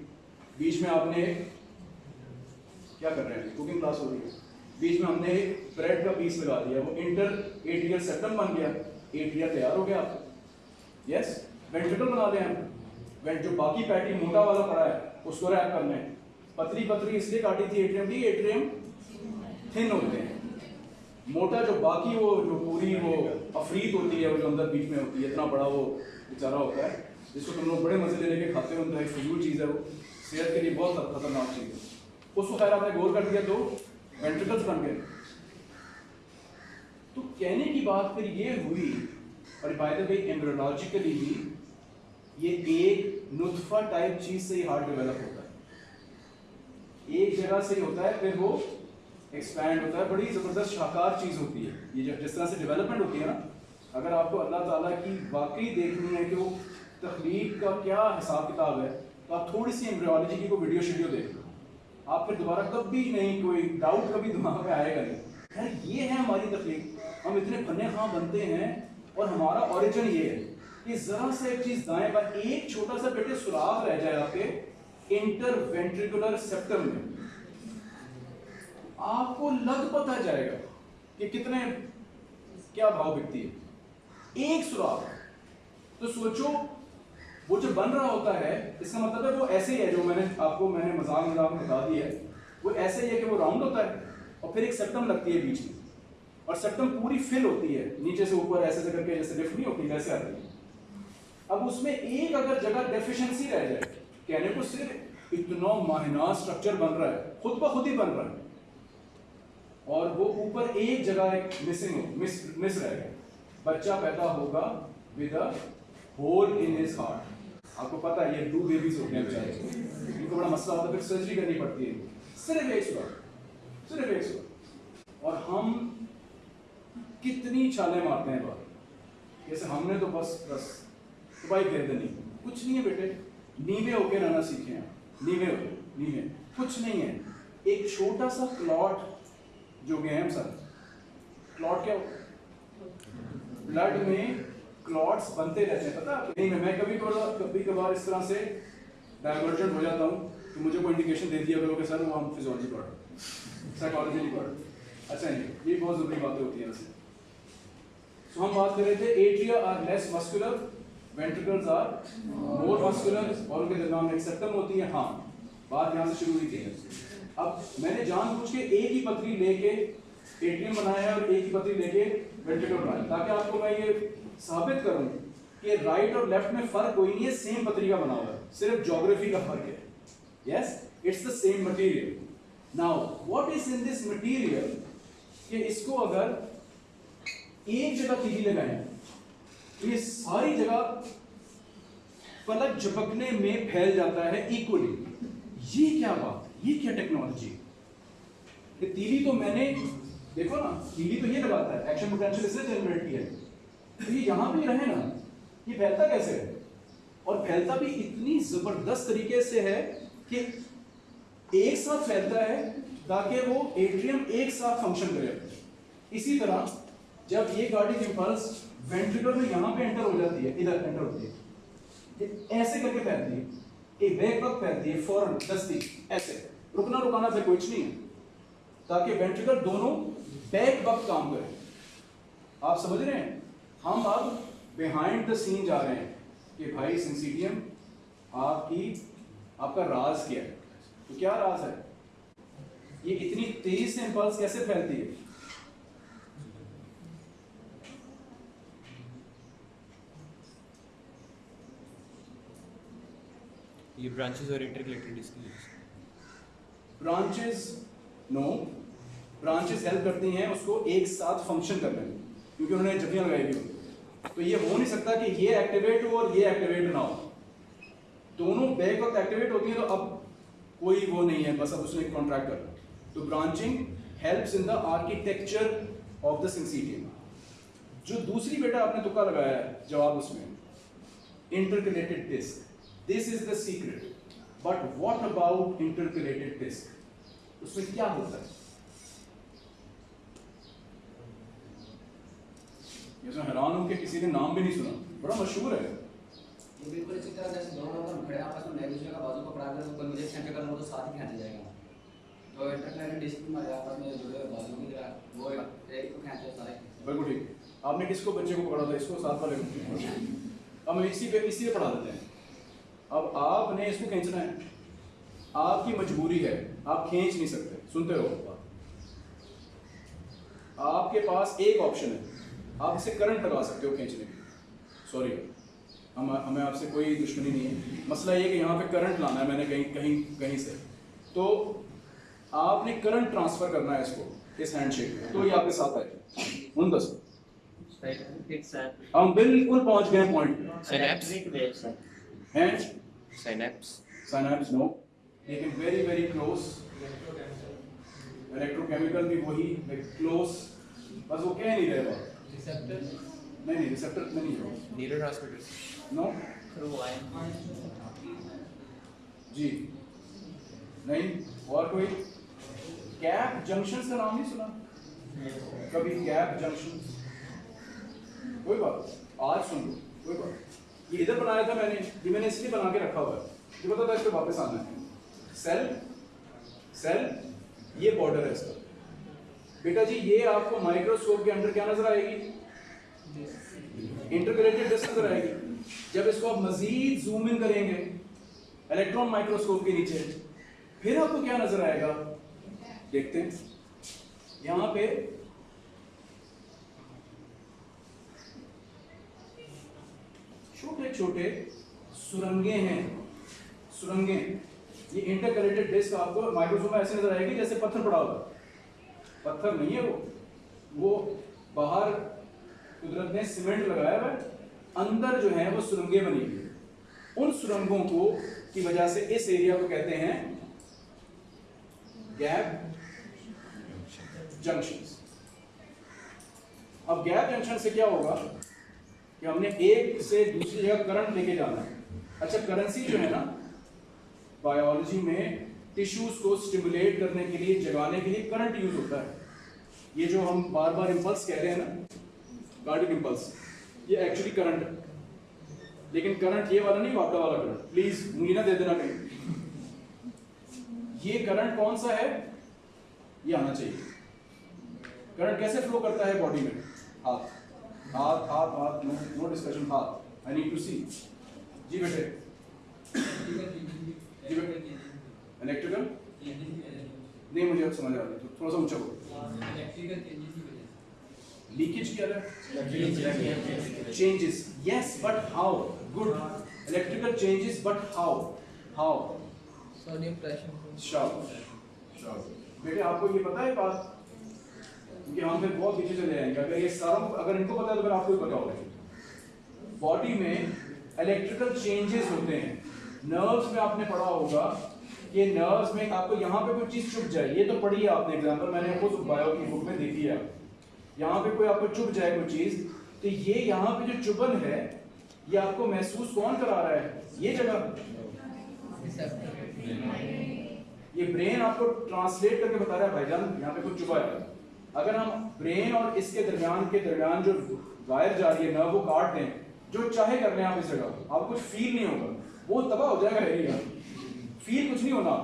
बीच में आपने क्या कर रहे हैं? कुकिंग क्लास हो रही है। बीच में हमने ब्रेड का पीस लगा दिया। वो इंटर एट्रियल सेटम बन गया। एट्रिया तैयार हो गया। आपका यस वेंट्रिकल बना दें हम। वेंट जो बाकी पैटी मोटा वाला पड़ा है, उसको रैप कर लें। पतली पतली इसलिए काटी थी एट्रियम की एट्रियम थिन होते हैं। मोटा जो बाकी वो, जो पूरी वो अफरीत होती है, वो जो अंदर बीच में होती है, इतना बड़ा वो बेचारा होता है, जिसको तुम लोग बड़े मज़े ले लेके खाते हो तो एक फजूल चीज़ है वो। सेहत के लिए बहुत खतरनाक चीज़ है। उसको खैर आपने गौर कर दिया तो वेंट्रिकल्स बन गए। तो कहने की बात फिर ये हुई और बाय द वे एम्ब्रियोलॉजिकली भी ये एक नुतफा टाइप चीज़ से ही हार्ट डेवलप होता है। एक जगह से ही होता है, फिर वो एक्सपैंड होता है। बड़ी ज़बरदस्त शाकार चीज़ होती है। ये जब जिस तरह से डेवलपमेंट होती है ना, अगर आपको अल्लाह ताला की वाकई देखनी है कि वो तखलीक का क्या हिसाब किताब है तो आप थोड़ी सी एम्ब्रियोलॉजी की कोई वीडियो शीडियो देख लो। आप फिर दोबारा कभी नहीं, कोई डाउट कभी दिमाग में आएगा नहीं। यार ये है हमारी तकलीफ़। हम इतने फने खां बनते हैं और हमारा ओरिजिन ये है कि जरा सा एक चीज़ दाएँ पर एक छोटा सा बेटे सुराख रह जाए आपके इंटरवेंट्रिकुलर सेप्टम में। आपको लग पता जाएगा कि कितने, क्या भाव बिकती है। एक सुराख तो सोचो, वो जो बन रहा होता है, इसका मतलब है वो ऐसे ही है जो मैंने आपको, मैंने मज़ाक मज़ाक में बता दिया है। वो ऐसे ही है कि वो राउंड होता है और फिर एक सेप्टम लगती है बीच में। और सेप्टम पूरी फिल होती है। नीचे से ऊपर, ऐसे ऐसे करके, जैसे लिफ्ट नहीं होती, वैसे आती है। अब उसमें एक अगर जगह डेफिशिएंसी रह जाए, कहने को सिर्फ़ इतना माहिना स्ट्रक्चर बन रहा है, खुद ब खुद ही बन रहा है। और वो ऊपर एक जगह एक मिसिंग हो मिस मिस रह गया। बच्चा पैदा होगा with a hole in his heart आपको पता है, ये ब्लू बेबीज होते हैं बेचारे। इनको बड़ा मसला होता है, फिर सर्जरी करनी पड़ती है। सिर्फ़ एक सुबह, सिर्फ़ एक सुबह। और हम कितनी छाले मारते हैं बाहर जैसे हमने तो बस बस। तो भाई फेर देनी कुछ नहीं है बेटे। नीवे होके रहना सीखे हैं। नीवे होके, नीवे। कुछ नहीं है। एक छोटा सा क्लॉट जो गए हम सर क्लॉट क्या ब्लड में क्लॉट्स बनते रहते हैं, पता है? नहीं, मैं कभी कभार कभी कभार इस तरह से डाइवर्जेंट हो जाता हूँ तो मुझे कोई इंडिकेशन दे दिया करो कि सर, वो हम फिजोलॉजी पढ़ साइकोलॉजी नहीं पढ़ अच्छा नहीं ये बहुत ज़रूरी बातें होती हैं वैसे। सो हम बात कर रहे थे atria are less muscular ventricles are more muscular और उनके दरमियान एक सेप्टम होती है हाँ। बात यहाँ से शुरू हुई थी। अब मैंने जानबूझ के एक ही पथरी लेके एटीएम बनाया है और एक ही पथरी लेके वेंट्रिकल बनाया। ताकि आपको मैं ये साबित करूँ कि राइट और लेफ़्ट में फ़र्क कोई नहीं है सेम पथरी का बना हुआ है। सिर्फ़ ज्योग्राफी का फ़र्क है। Yes it's the same material now what is in this material कि इसको अगर एक जगह तीली लगाएँ तो ये सारी जगह पलक झपकने में फैल जाता है इक्वली ये क्या बात ये क्या टेक्नोलॉजी ये तीली तो मैंने, देखो ना, तीली तो ये लगाता है एक्शन पोटेंशियल इससे जनरेट किया है। तो ये यहाँ भी रहे ना, ये फैलता कैसे है? और फैलता भी इतनी ज़बरदस्त तरीके से है कि एक साथ फैलता है ताकि वो एट्रियम एक साथ फ़ंक्शन करे। इसी तरह जब ये गाड़ी की पल्स वेंट्रिकल में यहाँ पे एंटर हो जाती है, इधर एंटर होती है। ये ऐसे करके फैलती है। एक बैक वक्त फैलती है, फ़ौरन, दस्ती, ऐसे। रुकना रुकाना फिर कुछ नहीं है। ताकि वेंट्रिकल दोनों बैक वक्त काम करें। आप समझ रहे हैं? हम अब बिहाइंड द सीन जा रहे हैं कि भाई सिंसीडियम आपकी, आपका राज क्या है? तो क्या राज है? ये इतनी तेज़ी से इंपल्स कैसे फैलती है? ये ब्रांचेस और इंटरकलेटेड इसकी ब्रांचेस नो ब्रांचेस हेल्प करती हैं, उसको एक साथ फ़ंक्शन करने में, क्योंकि उन्होंने जगह लगाई हुई तो ये हो नहीं सकता कि ये एक्टिवेट हो और ये एक्टिवेट ना हो। दोनों बैक वक्त एक्टिवेट होती है तो अब कोई वो नहीं है, बस अब उसने कॉन्ट्रैक्ट कर तो branching helps in the architecture of the syncytium जो दूसरी बेटा आपने तुक्का लगाया है, जवाब उसमें interconnected disc this is the secret but what about interconnected disc उसमें क्या होता है? ये तो हैरान हूँ कि किसी ने नाम भी नहीं सुना। बड़ा मशहूर है। ये बिल्कुल इसी तरह जैसे दोनों लोग खड़े आपस में दूसरे का बाजू पकड़ा कर कोई मुझे खींचे करना हो तो साथ ही खींच जाएगा। तो इंटरनेट डिस्क में आपस में जुड़े हुए बाजू की तरह वो एक को खींचे सारे। बिल्कुल ठीक। आपने किसको बच्चे को पढ़ा था इसको साथ वाले को। हम इसी पे इसी पे पढ़ा देते हैं। अब आपने इसको खींचना है। आपकी मजबूरी है। आप खींच नहीं सकते। सुनते रहो। आपके पास एक ऑप्शन है। आप इसे करंट लगा सकते हो खींचने के सॉरी हम हमें आपसे कोई दुश्मनी नहीं है। मसला ये कि यहाँ पे करंट लाना है मैंने कहीं कहीं कहीं से। तो आपने करंट ट्रांसफ़र करना है इसको इस हैंडशेक में। तो ये आपके साथ आए उन दस हम बिल्कुल पहुँच गए पॉइंट Synapse? हैं Synapse. साइनैप्स नो लेकिन वेरी वेरी क्लोज इलेक्ट्रोकेमिकल भी वही क्लोज बस वो कह नहीं रहे रिसेप्टर नहीं नहीं रिसेप्टर में नहीं है Neurotransmitters. नो. जी। नहीं और कोई? गैप जंक्शन का नाम नहीं सुना? कभी गैप जंक्शन कोई बात? आज सुन लो कोई बात? ये इधर बनाया था मैंने, ये मैंने इसलिए बना के रखा हुआ है। ये पता था इस पे वापस आना है। सेल सेल ये बॉर्डर है इसका। बेटा जी, ये आपको माइक्रोस्कोप के अंदर क्या नज़र आएगी? इंटरग्रेटेड डिस्क नज़र आएगी। जब इसको आप मजीद जूम इन करेंगे इलेक्ट्रॉन माइक्रोस्कोप के नीचे, फिर आपको क्या नज़र आएगा? देखते हैं। यहाँ पे छोटे छोटे सुरंगे हैं। सुरंगे, ये इंटरकलेटेड डिस्क आपको माइक्रोस्कोप में ऐसे नज़र आएगी जैसे पत्थर पड़ा हुआ पत्थर नहीं है वो। वो बाहर कुदरत ने सीमेंट लगाया हुआ है। अंदर जो है वो सुरंगें बनी हुई उन सुरंगों को की वजह से इस एरिया को कहते हैं गैप जंक्शन अब गैप जंक्शन से क्या होगा? कि हमने एक से दूसरी जगह करंट लेके जाना है। अच्छा करेंसी जो है ना बायोलॉजी में टिश्यूज को स्टिमुलेट करने के लिए, जगाने के लिए करंट यूज़ होता है। ये जो हम बार बार इम्पल्स कह रहे हैं ना कार्डिक इंपल्स ये एक्चुअली करंट है। लेकिन करंट ये वाला नहीं वापड़ा वाला करंट प्लीज़ उंगली ना दे देना कहीं। ये करंट कौन सा है? ये आना चाहिए। करंट कैसे फ्लो करता है बॉडी में? हाथ। हाथ हाथ हाथ नो नो डिस्कशन हाथ आई नीड टू सी जी बेटे। जी बेटे। इलेक्ट्रिकल नहीं मुझे अब समझ आ रही है। थोड़ा सा ऊँचा बोलो। इलेक्ट्रिकल चेंजेस लीकेज क्या है? Changes. Yes but how? Good. Electrical changes but how? How? Sodium potassium sharp sharp बेटे आपको ये पता है बात? क्योंकि हम फिर बहुत पीछे चले जाएँगे। अगर ये सारा, अगर इनको पता है तो फिर आपको पता होगा बॉडी में इलेक्ट्रिकल चेंजेस होते हैं। नर्व्स में आपने पढ़ा होगा कि नर्व्स में आपको यहाँ पे कोई चीज़ चुप जाए। ये तो पढ़ी है आपने एग्जांपल मैंने खुद बायो की बुक में देखी है। यहाँ पे कोई आपको चुप जाए कोई चीज़ तो ये यहाँ पे जो चुभन है, ये आपको महसूस कौन करा रहा है? ये जगह। ये ब्रेन आपको ट्रांसलेट करके बता रहा है, भाईजान, यहाँ पे कुछ चुभा है। अगर हम ब्रेन और इसके दरमियान के दरमियान जो वायर जा रही है नर्व वो काट दें, जो चाहे कर लें आप इस जगह आपको कुछ फील नहीं होगा। वो तबाह हो जाएगा एरिया फील कुछ नहीं होना।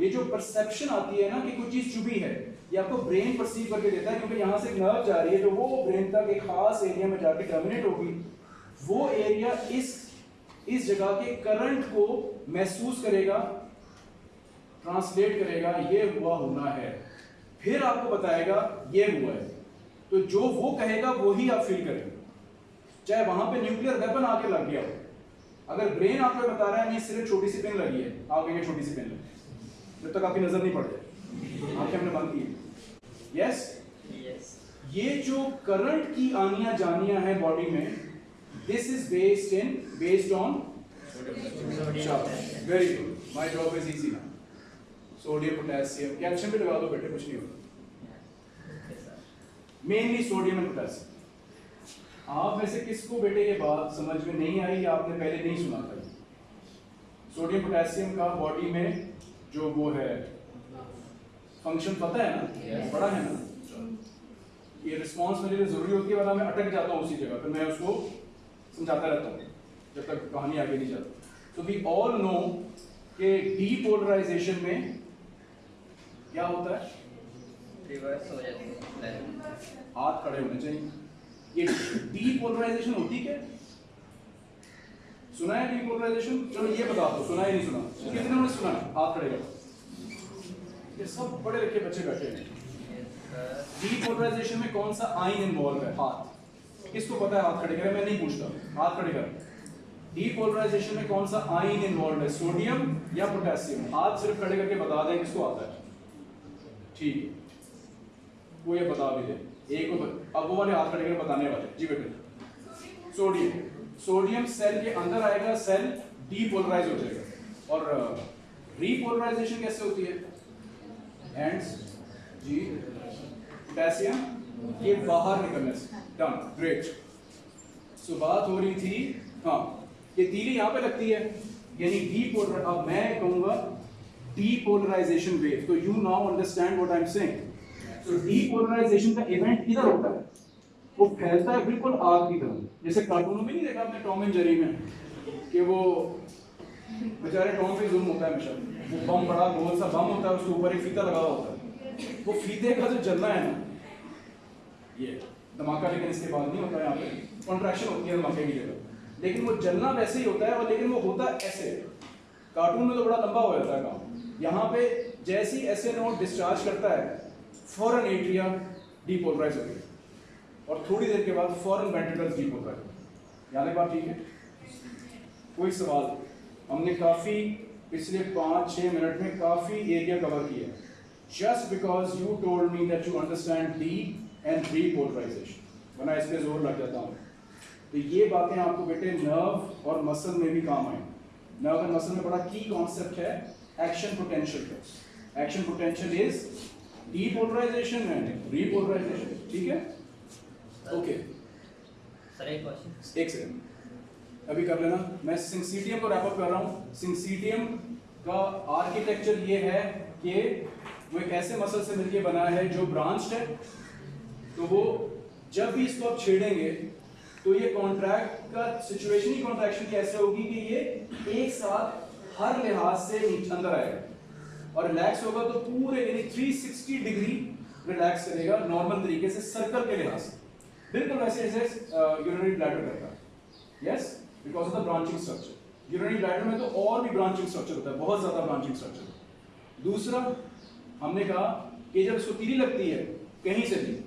ये जो परसेप्शन आती है ना कि कुछ चीज़ चुभी है, ये आपको ब्रेन परसीव करके देता है क्योंकि यहाँ से नर्व जा रही है तो वो ब्रेन तक एक खास एरिया में जाके टर्मिनेट होगी। वो एरिया इस इस जगह के करंट को महसूस करेगा ट्रांसलेट करेगा, ये हुआ होना है। फिर आपको बताएगा ये हुआ है। तो जो वो कहेगा वही आप फील करेंगे। चाहे वहाँ पे न्यूक्लियर वेपन आके लग गया हो। अगर ब्रेन आपको बता रहा है नहीं सिर्फ़ छोटी सी पेन लगी है। आप कहेंगे छोटी सी पेन लगी जब तक आपकी नज़र नहीं पड़ जाए। आँखें हमने बंद की यस Yes. ये जो करंट की आनिया जानिया है बॉडी में this is based in based on very good my job is easy ना सोडियम पोटेशियम कैल्शियम भी लगा दो बेटे कुछ नहीं होगा मेनली सोडियम एंड पोटेशियम। आप में से किसको बेटे ये बात समझ में नहीं आई या आपने पहले नहीं सुना था? सोडियम पोटेशियम का बॉडी में जो वो है फ़ंक्शन पता है ना? बड़ा है ना? ये रिस्पॉन्स मेरे लिए ज़रूरी होती है वरना मैं अटक जाता हूँ उसी जगह फिर मैं उसको समझाता रहता हूँ जब तक कहानी आगे नहीं जाती। तो वी ऑल नो कि डीपोलराइजेशन में क्या होता है? Reverse हो जाती है। हाथ खड़े होने चाहिए। ये डीपोलराइजेशन होती क्या? सुना है डीपोलराइजेशन चलो ये बता दो सुना है नहीं सुना? कितने ने सुना है? हाथ खड़े करो। ये सब बड़े लिखे बच्चे बैठे हैं। डीपोलराइजेशन में कौन सा आइन इन्वॉल्व है? हाथ। किसको पता है हाथ खड़े करें? मैं नहीं पूछता। हाथ खड़े करें। डीपोलराइजेशन में कौन सा आइन इन्वॉल्व है? सोडियम या पोटेशियम हाथ सिर्फ़ खड़े करके बता दें किसको आता है। ठीक है वो ये बता भी दे। एक को अब वो वाले हाथ खड़े बताने वाले। जी बेटे। सोडियम। सोडियम सेल के अंदर आएगा, सेल डीपोलराइज हो जाएगा। और रीपोलराइजेशन कैसे होती है? एंड्स जी। पोटेशियम ये बाहर निकलने से। डन ग्रेट सो बात हो रही थी हाँ ये तीली यहाँ पे लगती है। यानी डीपोलर अब मैं कहूँगा डीपोलराइजेशन वेव तो you now understand what I am saying so depolarization का इवेंट किधर होता है? वो फैलता है बिल्कुल आग की तरह। जैसे कार्टूनों में नहीं देखा आपने टॉम एंड जेरी में? कि वो बेचारे टॉम पे जुल्म होता है हमेशा। वो बम बड़ा, गोल सा बम होता है, उसके ऊपर एक फीता लगा होता है। वो फीते का जो जलना है ना, ये धमाका लेकिन इसके बाद नहीं होता है यहाँ पे। कॉन्ट्रैक्शन होती है धमाके की जगह। लेकिन वो जलना वैसे ही होता है और लेकिन वो होता ऐसे। कार्टून में तो बड़ा लंबा हो जाता है काम। यहाँ पे जैसी ऐसे नोट डिस्चार्ज करता है फॉरन एट्रिया डीपोलराइज हो। गया और थोड़ी देर के बाद फॉरन वेंट्रिकल्स डीपोलराइज हो। यहाँ बात ठीक है? कोई सवाल? हमने काफ़ी पिछले पाँच छः मिनट में काफ़ी एरिया कवर किया just because you told me that you understand de and repolarization वरना इस पे ज़ोर लग जाता हूँ। तो ये बातें आपको बेटे नर्व और मसल में भी काम आए नर्व एंड मसल में बड़ा की कॉन्सेप्ट है। Action potential action potential is depolarization and repolarization ठीक है? ओके सर एक क्वेश्चन एक सेकंड अभी कर लेना। मैं सिंसीटियम को रैप अप कर रहा हूँ। सिंसीटियम का आर्किटेक्चर ये है कि वो एक ऐसे मसल से मिलके बना है जो ब्रांच्ड है। तो वो जब भी इसको आप छेड़ेंगे तो ये कॉन्ट्रैक्ट का सिचुएशन ही कॉन्ट्रैक्शन की ऐसे होगी कि ये एक साथ हर लिहाज से अंदर आएगा। और रिलैक्स होगा तो पूरे, यानी 360 डिग्री रिलैक्स करेगा नॉर्मल तरीके से सर्कल के लिहाज से। बिल्कुल वैसे जैसे यूरिनरी ब्लैडर करता है। Yes because of the branching structure urinary bladder में तो और भी ब्रांचिंग स्ट्रक्चर होता है, बहुत ज़्यादा ब्रांचिंग स्ट्रक्चर दूसरा, हमने कहा कि जब इसको तीली लगती है, कहीं से भी,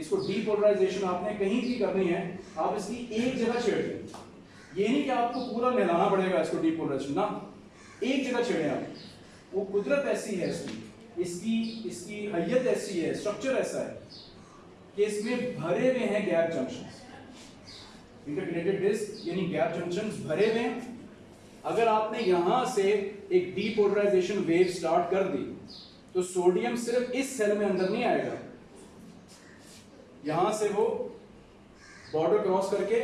इसको डीपोलराइजेशन आपने कहीं भी करनी है, आप इसकी एक जगह छेड़ दें। ये नहीं कि आपको पूरा नहलाना पड़ेगा इसको डीपोलराइजेशन ना। एक जगह छेड़े आप। वो कुदरत ऐसी है इसकी। इसकी इसकी हैयत ऐसी है स्ट्रक्चर ऐसा है कि इसमें भरे हुए हैं गैप जंक्शन इंटरग्रेटेड डिस्क यानी गैप जंक्शंस भरे हुए हैं। अगर आपने यहाँ से एक डीपोलराइजेशन वेव स्टार्ट कर दी तो सोडियम सिर्फ़ इस सेल में अंदर नहीं आएगा। यहाँ से वो बॉर्डर क्रॉस करके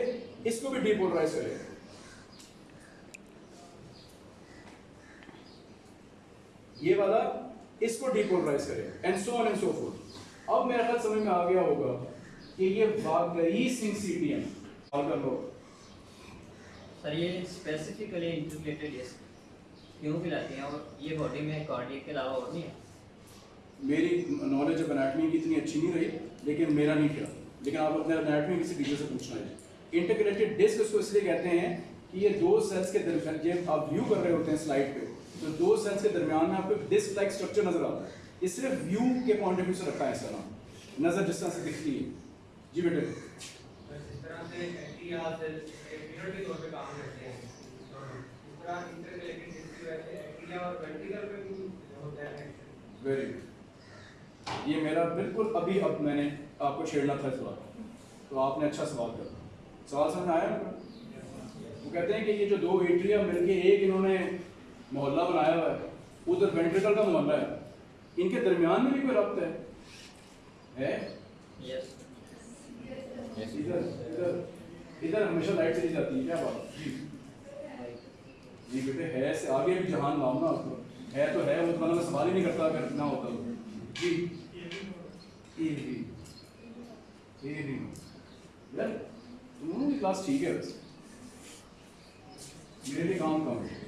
इसको भी डीपोलराइज करेगा। ये वाला इसको डीपोलराइज करेगा and so on and so forth अब मेरा ख्याल समझ में आ गया होगा कि ये वाकई सिंसीटियम कर लो। सर ये स्पेसिफिकली इंटीग्रेटेड डिस्क क्यों पिलाती हैं? और ये बॉडी में कार्डियक के अलावा और नहीं है? मेरी नॉलेज ऑफ़ एनाटमी की इतनी अच्छी नहीं रही लेकिन मेरा नहीं किया। लेकिन आप अपने एनाटमी किसी टीचर से पूछना है। इंटीग्रेटेड डिस्क उसको इसलिए कहते हैं कि ये दो सेल्स के दरमियान जब आप व्यू कर रहे होते हैं स्लाइड पे। तो दो सेल्स के दरमियान में आपको डिस्क लाइक स्ट्रक्चर नज़र आता है। ये सिर्फ़ व्यू के पॉइंट ऑफ़ व्यू से रखा है इसका नाम। नज़र जिस तरह से दिखती है। जी बेटे। करते हैं। वेरी गुड ये मेरा बिल्कुल अभी अब मैंने आपको छेड़ना था बात तो आपने अच्छा सवाल किया। सवाल समझ आया? वो कहते हैं कि ये जो दो एट्रिया मिलके एक इन्होंने मोहल्ला बनाया हुआ है। उधर वेंट्रिकल का मोहल्ला है। इनके दरमियान में भी कोई रब्त है? है? यस इधर इधर इधर हमेशा लाइट चली जाती है क्या बात? जी। जी बेटे है से आगे भी जहान लाओ ना उसको है तो है वो तो मतलब मैं सवाल ही नहीं करता अगर ना होता तो। जी। ए भी ए भी यार तुम की क्लास ठीक है वैसे। मेरे लिए काम कम है।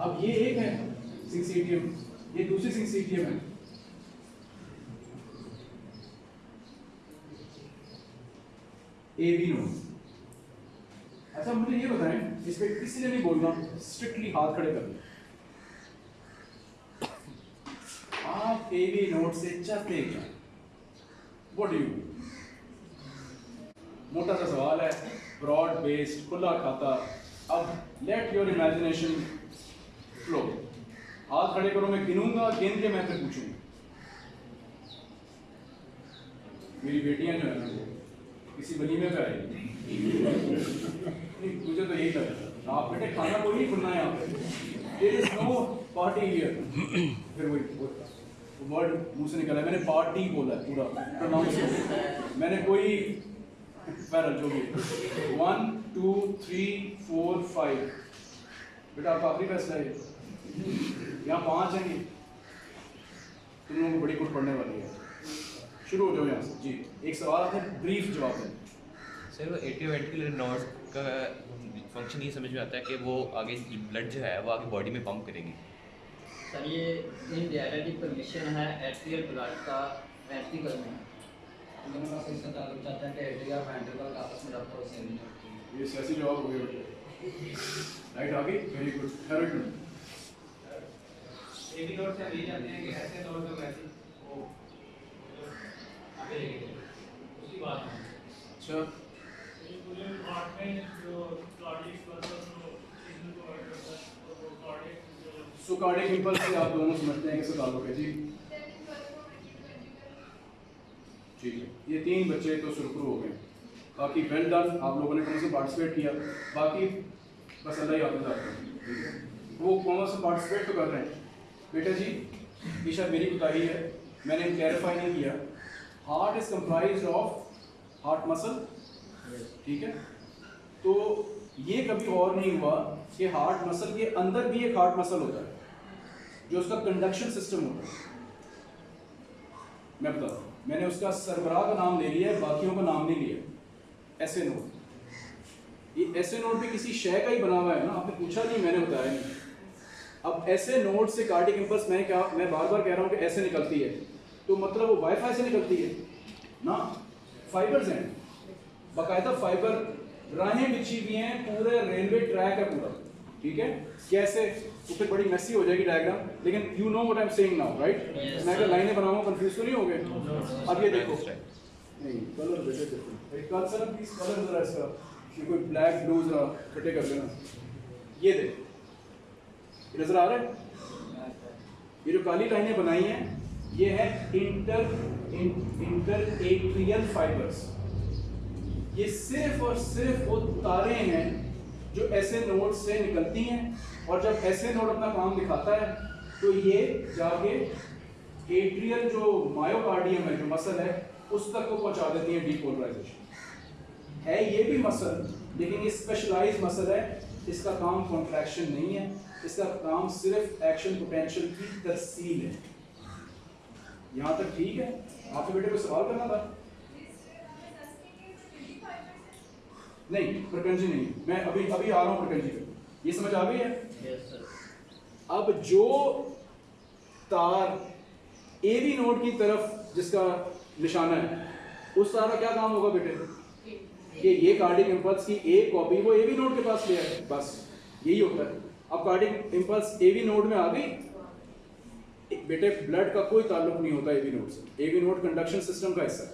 अब ये एक है सिंसीटियम ये दूसरी सिंसीटियम है. ए बी नो अच्छा मुझे ये बताएँ, इस पर किसी ने भी बोलना स्ट्रिक्टली हाथ खड़े कर आप ए बी नोट से चाहते क्या. व्हाट डू यू मोटा सा सवाल है ब्रॉड बेस्ड खुला खाता. अब लेट योर इमेजिनेशन फ्लो हाथ खड़े करो, मैं गिनूँगा गिन के मैं फिर पूछूँगा। मेरी बेटियाँ जो है ना वो किसी वलीमे पे आई मुझे तो यही लगा। आप बेटे, खाना कोई नहीं खुलना है नो पार्टी हियर फिर वही वर्ड मुँह से निकला मैंने पार्टी बोला पूरा प्रोनाउंस मैंने कोई पैरल जो भी one two three four five बेटा आपका आखिरी फैसला है। यहाँ पाँच हैं ये। तुम लोगों को बड़ी कुछ पढ़ने वाली है। शुरू हो जाओ यहाँ से। जी। एक सवाल आपने ब्रीफ जवाब है। सर वो नोड का फ़ंक्शन ये समझ में आता है कि वो आगे ब्लड जो है वो आगे बॉडी में पंप करेगी। सर ये इन रियलिटी परमिशन है एट्रियल ब्लड का वेंट्रिकल में दोनों का इसका ताल्लुक चाहता है कि एट्रिया वेंट्रिकल आपस में रब्त हो सेम होती ये सियासी जवाब हो गया। राइट आगे? वेरी गुड गुड एक ही से हम ये जानते हैं कि ऐसे नोट में वैसे वो आगे लेके उसकी बात है अच्छा। ये पूरे पार्ट में जो कार्डियक प्लस और जो सिग्नल को ऐड करता है वो कार्डियक जो सो कार्डियक इंपल्स से आप दोनों समझते हैं किससे ताल्लुक है जी? ठीक है। ये तीन बच्चे तो सुरखरू हो गए। बाकी वेल डन आप लोगों ने कौन से पार्टिसिपेट किया? बाकी बस अल्लाह ही आपको वो कौन से पार्टिसिपेट तो कर रहे हैं? बेटा जी ईशा मेरी कोताही है। मैंने क्लैरिफाई नहीं किया। Heart is comprise of heart muscle ठीक है? तो ये कभी और नहीं हुआ कि हार्ट मसल के अंदर भी एक हार्ट मसल होता है, जो उसका कंडक्शन सिस्टम होता है। मैं बताता हूँ। मैंने उसका सरबराह का नाम ले लिया है, बाकियों का नाम नहीं लिया ऐसे नोट ये ऐसे नोट भी किसी शय का ही बना हुआ है ना? आपने पूछा नहीं, मैंने बताया नहीं। अब ऐसे नोट से कार्डिक इंपल्स मैं क्या मैं बार बार कह रहा हूँ कि ऐसे निकलती है। तो मतलब वो वाईफाई से निकलती है ना? फाइबर्स हैं। बाकायदा फाइबर राहें बिछी हुई हैं पूरे रेलवे ट्रैक है पूरा। ठीक है? कैसे? तो फिर बड़ी मैसी हो जाएगी डायग्राम लेकिन you know what I am saying now right मैं अगर. लाइनें बनाऊँगा कंफ्यूज तो नहीं हो गए अब ये देखो। नहीं कलर बेटे देखो सर प्लीज़ कलर जरा इसका। कोई ब्लैक ब्लू जरा इकट्ठे कर लेना। ये देख। नज़र आ रहा है? ये जो काली लाइनें बनाई हैं, ये है इंटर इंटर एट्रियल फाइबर्स ये सिर्फ़ और सिर्फ़ वो तारे हैं जो ऐसे नोड से निकलती हैं, और जब ऐसे नोड अपना काम दिखाता है तो ये जाके एट्रियल जो मायोकार्डियम है, जो मसल है, उस तक को पहुँचा देती है डीपोलराइजेशन है ये भी मसल लेकिन ये स्पेशलाइज मसल है, इसका काम कॉन्ट्रैक्शन नहीं है। इसका काम सिर्फ़ एक्शन पोटेंशियल की तस्सील है। यहाँ तक ठीक है? आपके बेटे को सवाल करना था? नहीं प्रकंजी नहीं। मैं अभी अभी आ रहा हूँ प्रकंजी पे ये समझ आ गई है? यस सर अब जो तार ए बी नोड की तरफ़ जिसका निशाना है उस तार का क्या काम होगा बेटे? कि ये कार्डिक इंपल्स की एक कॉपी वो ए बी नोड के पास ले आए। बस यही होता है। अब cardiac impulse A B node में आ गई। बेटे ब्लड का कोई ताल्लुक नहीं होता एवी नोड से। एवी नोड कंडक्शन सिस्टम का हिस्सा।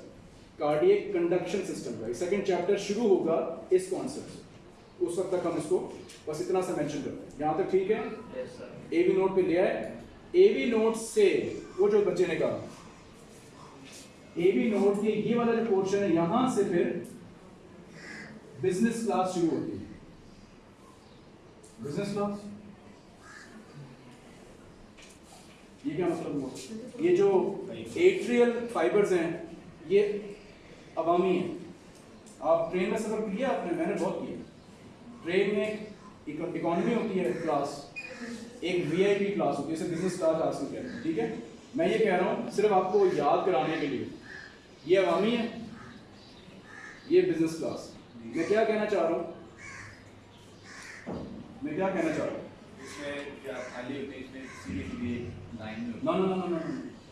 कार्डियक कंडक्शन सिस्टम का सेकंड चैप्टर शुरू होगा इस कॉन्सेप्ट से। उस वक्त तक हम इसको बस इतना सा मेंशन करते हैं। यहाँ तक ठीक है? सर नोट पे लिया है एवी नोट से वो जो बच्चे ने कहा एवी नोट के ये वाला जो पोर्शन है यहाँ से फिर बिज़नेस क्लास शुरू होती है। बिज़नेस क्लास ये क्या मतलब हुआ? ये जो एट्रियल फाइबर्स हैं, ये अवामी हैं। आप ट्रेन में सफ़र किया, आपने मैंने बहुत किया ट्रेन में इकोनॉमी होती है क्लास एक वीआईपी क्लास होती है, इसे बिज़नेस क्लास हासिल कहते हैं, ठीक है? मैं ये कह रहा हूँ, सिर्फ़ आपको याद कराने के लिए। ये अवामी है, ये बिज़नेस क्लास मैं क्या कहना चाह रहा हूँ? मैं क्या कहना चाह रहा हूँ? इसमें क्या खाली होती है? इसमें सीधी सीधी लाइन में no no no no no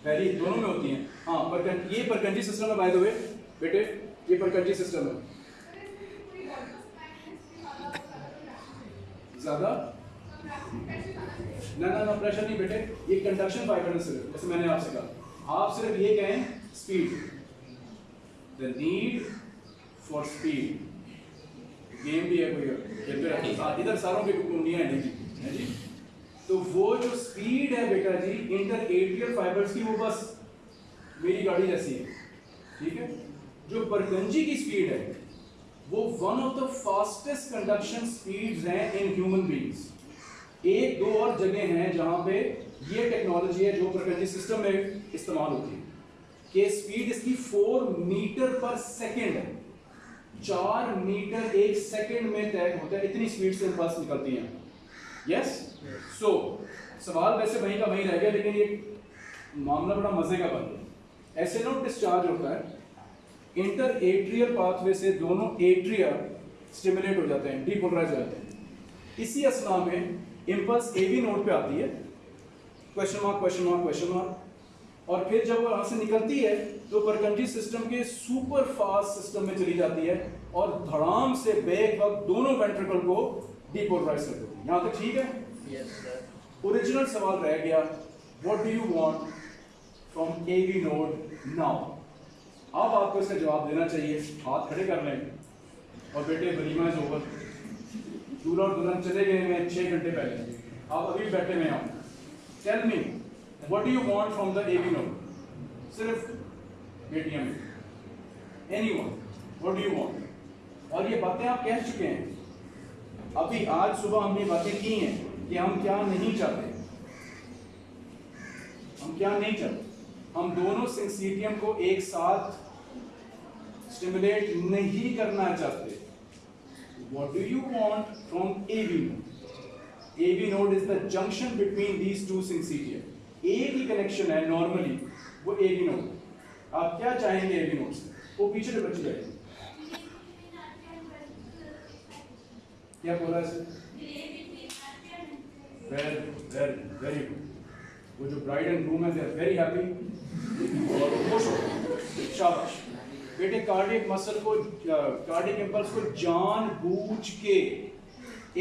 पहली दोनों में होती हैं। हाँ पर ये परकंजी सिस्टम है बाय द वे बेटे ये परकंजी सिस्टम है। ज़्यादा? ना ना ना प्रेशर नहीं बेटे। ये कंडक्शन फाइबर है सिर्फ़ जैसे मैंने आपसे कहा। आप सिर्फ़ ये कहें speed the need for speed game भी है कोई खेलते रहते। हाँ, इधर सारों की कुंडियाँ हैं जी। है जी। तो वो जो स्पीड है बेटा जी इंटर एट्रियल फाइबर्स की वो बस मेरी गाड़ी जैसी है। ठीक है? जो बरगंजी की स्पीड है वो one of the fastest conduction speeds हैं इन ह्यूमन बीइंग्स एक दो और जगह हैं जहाँ पे ये टेक्नोलॉजी है जो बरगंजी सिस्टम में इस्तेमाल होती है। कि स्पीड इसकी फोर मीटर पर सेकेंड है। चार मीटर एक सेकंड में तय होता है इतनी स्पीड से बस निकलती हैं। यस सो सवाल वैसे वहीं का वहीं रह गया लेकिन ये मामला बड़ा मज़े का बन गया। ऐसे नोट डिस्चार्ज होता है इंटर एट्रियल पाथवे से दोनों एट्रिया स्टिमुलेट हो जाते हैं डीपोलराइज हो जाते हैं। इसी असना में इम्पल्स एवी नोट पे आती है। Question mark question mark question mark और फिर जब वो यहाँ से निकलती है तो परकंजी सिस्टम के सुपर फास्ट सिस्टम में चली जाती है और धड़ाम से बेग वक्त दोनों वेंट्रिकल को डीपोलराइज कर देती है। यहाँ तक ठीक है? ओरिजिनल सवाल रह गया। What do you want from A V node now अब आपको इसका जवाब देना चाहिए। हाथ खड़े कर लें। और बेटे वलीमा इज़ ओवर दूल्हा और दुल्हन चले गए हैं छह घंटे पहले। आप अभी बैठे हुए हैं। Tell me what do you want from the AV node सिर्फ़ बेटियाँ में। Anyone what do you want और ये बातें आप कह चुके हैं। अभी आज सुबह हमने बातें की हैं कि हम क्या नहीं चाहते। हम क्या नहीं चाहते। हम दोनों सिंसीटियम को एक साथ स्टिमुलेट नहीं करना चाहते। What do you want from AV node AV node is the junction between these two syncytia एक ही कनेक्शन है नॉर्मली वो ए बी नोट आप क्या चाहेंगे AV node से वो पीछे से बच जाएगी। क्या बोला sir? Very very very good वो जो ब्राइड एंड ग्रूम है दे आर वेरी हैप्पी और खुश हो। शाबाश। बेटे कार्डियक मसल को कार्डियक इंपल्स को जानबूझ के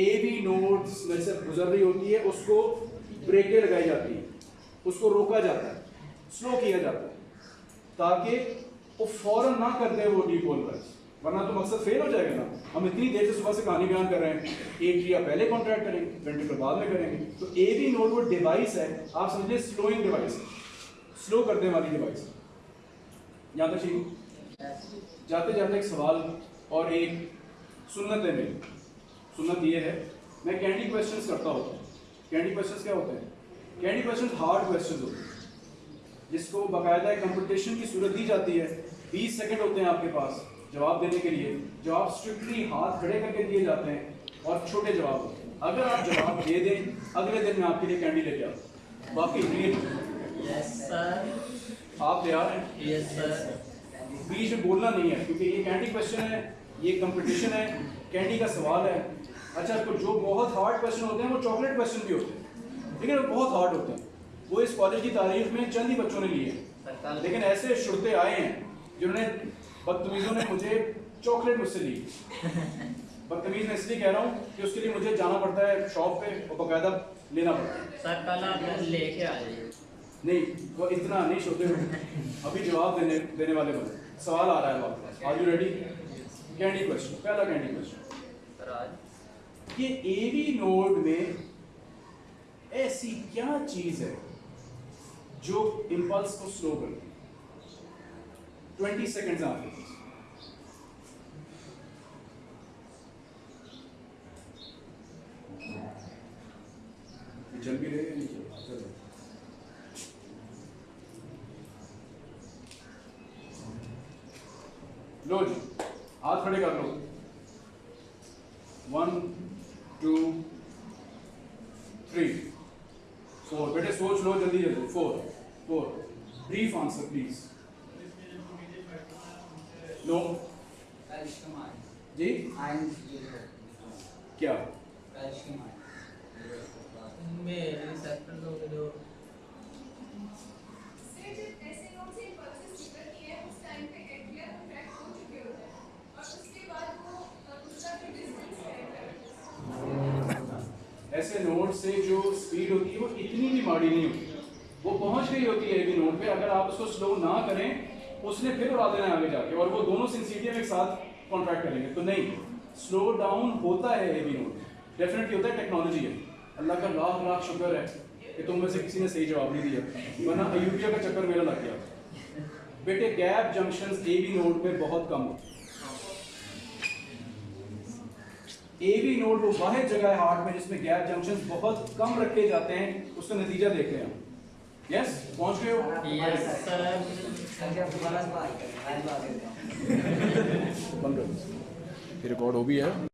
एवी नोड्स में से गुजर रही होती है, उसको ब्रेकें लगाई जाती है। उसको रोका जाता है स्लो किया जाता है, ताकि वो फ़ौरन ना कर दे वो डीपोलराइज वरना तो मकसद फेल हो जाएगा ना। हम इतनी देर से सुबह से कहानी बयान कर रहे हैं एट्रिया पहले कॉन्ट्रैक्ट करेंगे वेंट्रिकल बाद में करेंगे। तो ए बी नोट वो डिवाइस है, आप समझिए स्लोइंग डिवाइस स्लो करने वाली डिवाइस यहाँ तक ठीक जाते जाते एक सवाल और एक सुन्नत है मेरी सुन्नत ये है, मैं कैंडी क्वेश्चंस करता हूँ। कैंडी क्वेश्चंस क्या होते हैं? कैंडी क्वेश्चंस हार्ड क्वेश्चन होते हैं जिसको बाकायदा कंपटीशन की सूरत दी जाती है बीस सेकेंड होते हैं आपके पास जवाब देने के लिए। जवाब स्ट्रिक्टली हाथ खड़े करके दिए जाते हैं और छोटे जवाब। होते हैं अगर आप जवाब दे दें अगले दिन मैं आपके लिए कैंडी लेके आता बाकी आप तैयार हैं? यस सर बीच में बोलना नहीं है क्योंकि ये कैंडी क्वेश्चन है ये कंपटीशन है कैंडी का सवाल है। अच्छा तो जो बहुत हार्ड क्वेश्चन होते हैं वो चॉकलेट क्वेश्चन भी होते हैं। लेकिन वो बहुत हार्ड होते हैं। वो इस कॉलेज की तारीफ़ में चंद ही बच्चों ने लिए हैं। लेकिन ऐसे शुरते आए हैं जिन्होंने बदतमीजों ने मुझे चॉकलेट मुझसे ली बदतमीज मैं इसलिए कह रहा हूँ कि उसके लिए मुझे जाना पड़ता है शॉप पे और बाकायदा लेना पड़ता है। लेके आ जाइए। नहीं वो इतना नहीं सोते अभी जवाब देने देने वाले बने सवाल आ रहा है आपके are you ready candy question पहला कैंडी क्वेश्चन आज? कि एवी नोड में ऐसी क्या चीज़ है जो इंपल्स को स्लो करती है? ट्वेंटी सेकेंड आपके पास जल भी रहे नहीं चल चलो लो जी हाथ खड़े कर लो वन टू थ्री फोर बेटे सोच लो जल्दी जल्दी four four brief answer please no calcium ion ji ion zero क्या कैल्शियम आयन इनमें रिसेप्टर लोग जो से जब ऐसे लोग से पल्सेस निकलती है उस टाइम पे एट्रिया कॉन्ट्रैक्ट हो चुके होते हैं और उसके बाद वो अ, उसका जो डिस्टेंस तय करते हैं ऐसे नोड से जो स्पीड होती है वो इतनी भी माड़ी नहीं होती वो पहुँच गई होती है एवी नोड पे अगर आप उसको स्लो ना करें उसने फिर उड़ा देना है आगे जाके, और वो दोनों सिंसिटियम एक साथ कॉन्ट्रैक्ट करेंगे। तो नहीं स्लो डाउन होता है एवी नोड डेफिनेटली होता है टेक्नोलॉजी है। अल्लाह का लाख लाख शुक्र है कि तुम में से किसी ने सही जवाब नहीं दिया। वरना अयूबिया का चक्कर मेरा लग गया। बेटे गैप जंक्शंस एवी नोड पे बहुत कम होते एवी नोड वो वाहिद जगह है हार्ट में जिसमें गैप जंक्शन बहुत कम रखे जाते हैं, उसका नतीजा देख रहे हैं यस पहुँच गए हो सर रिकॉर्ड हो भी है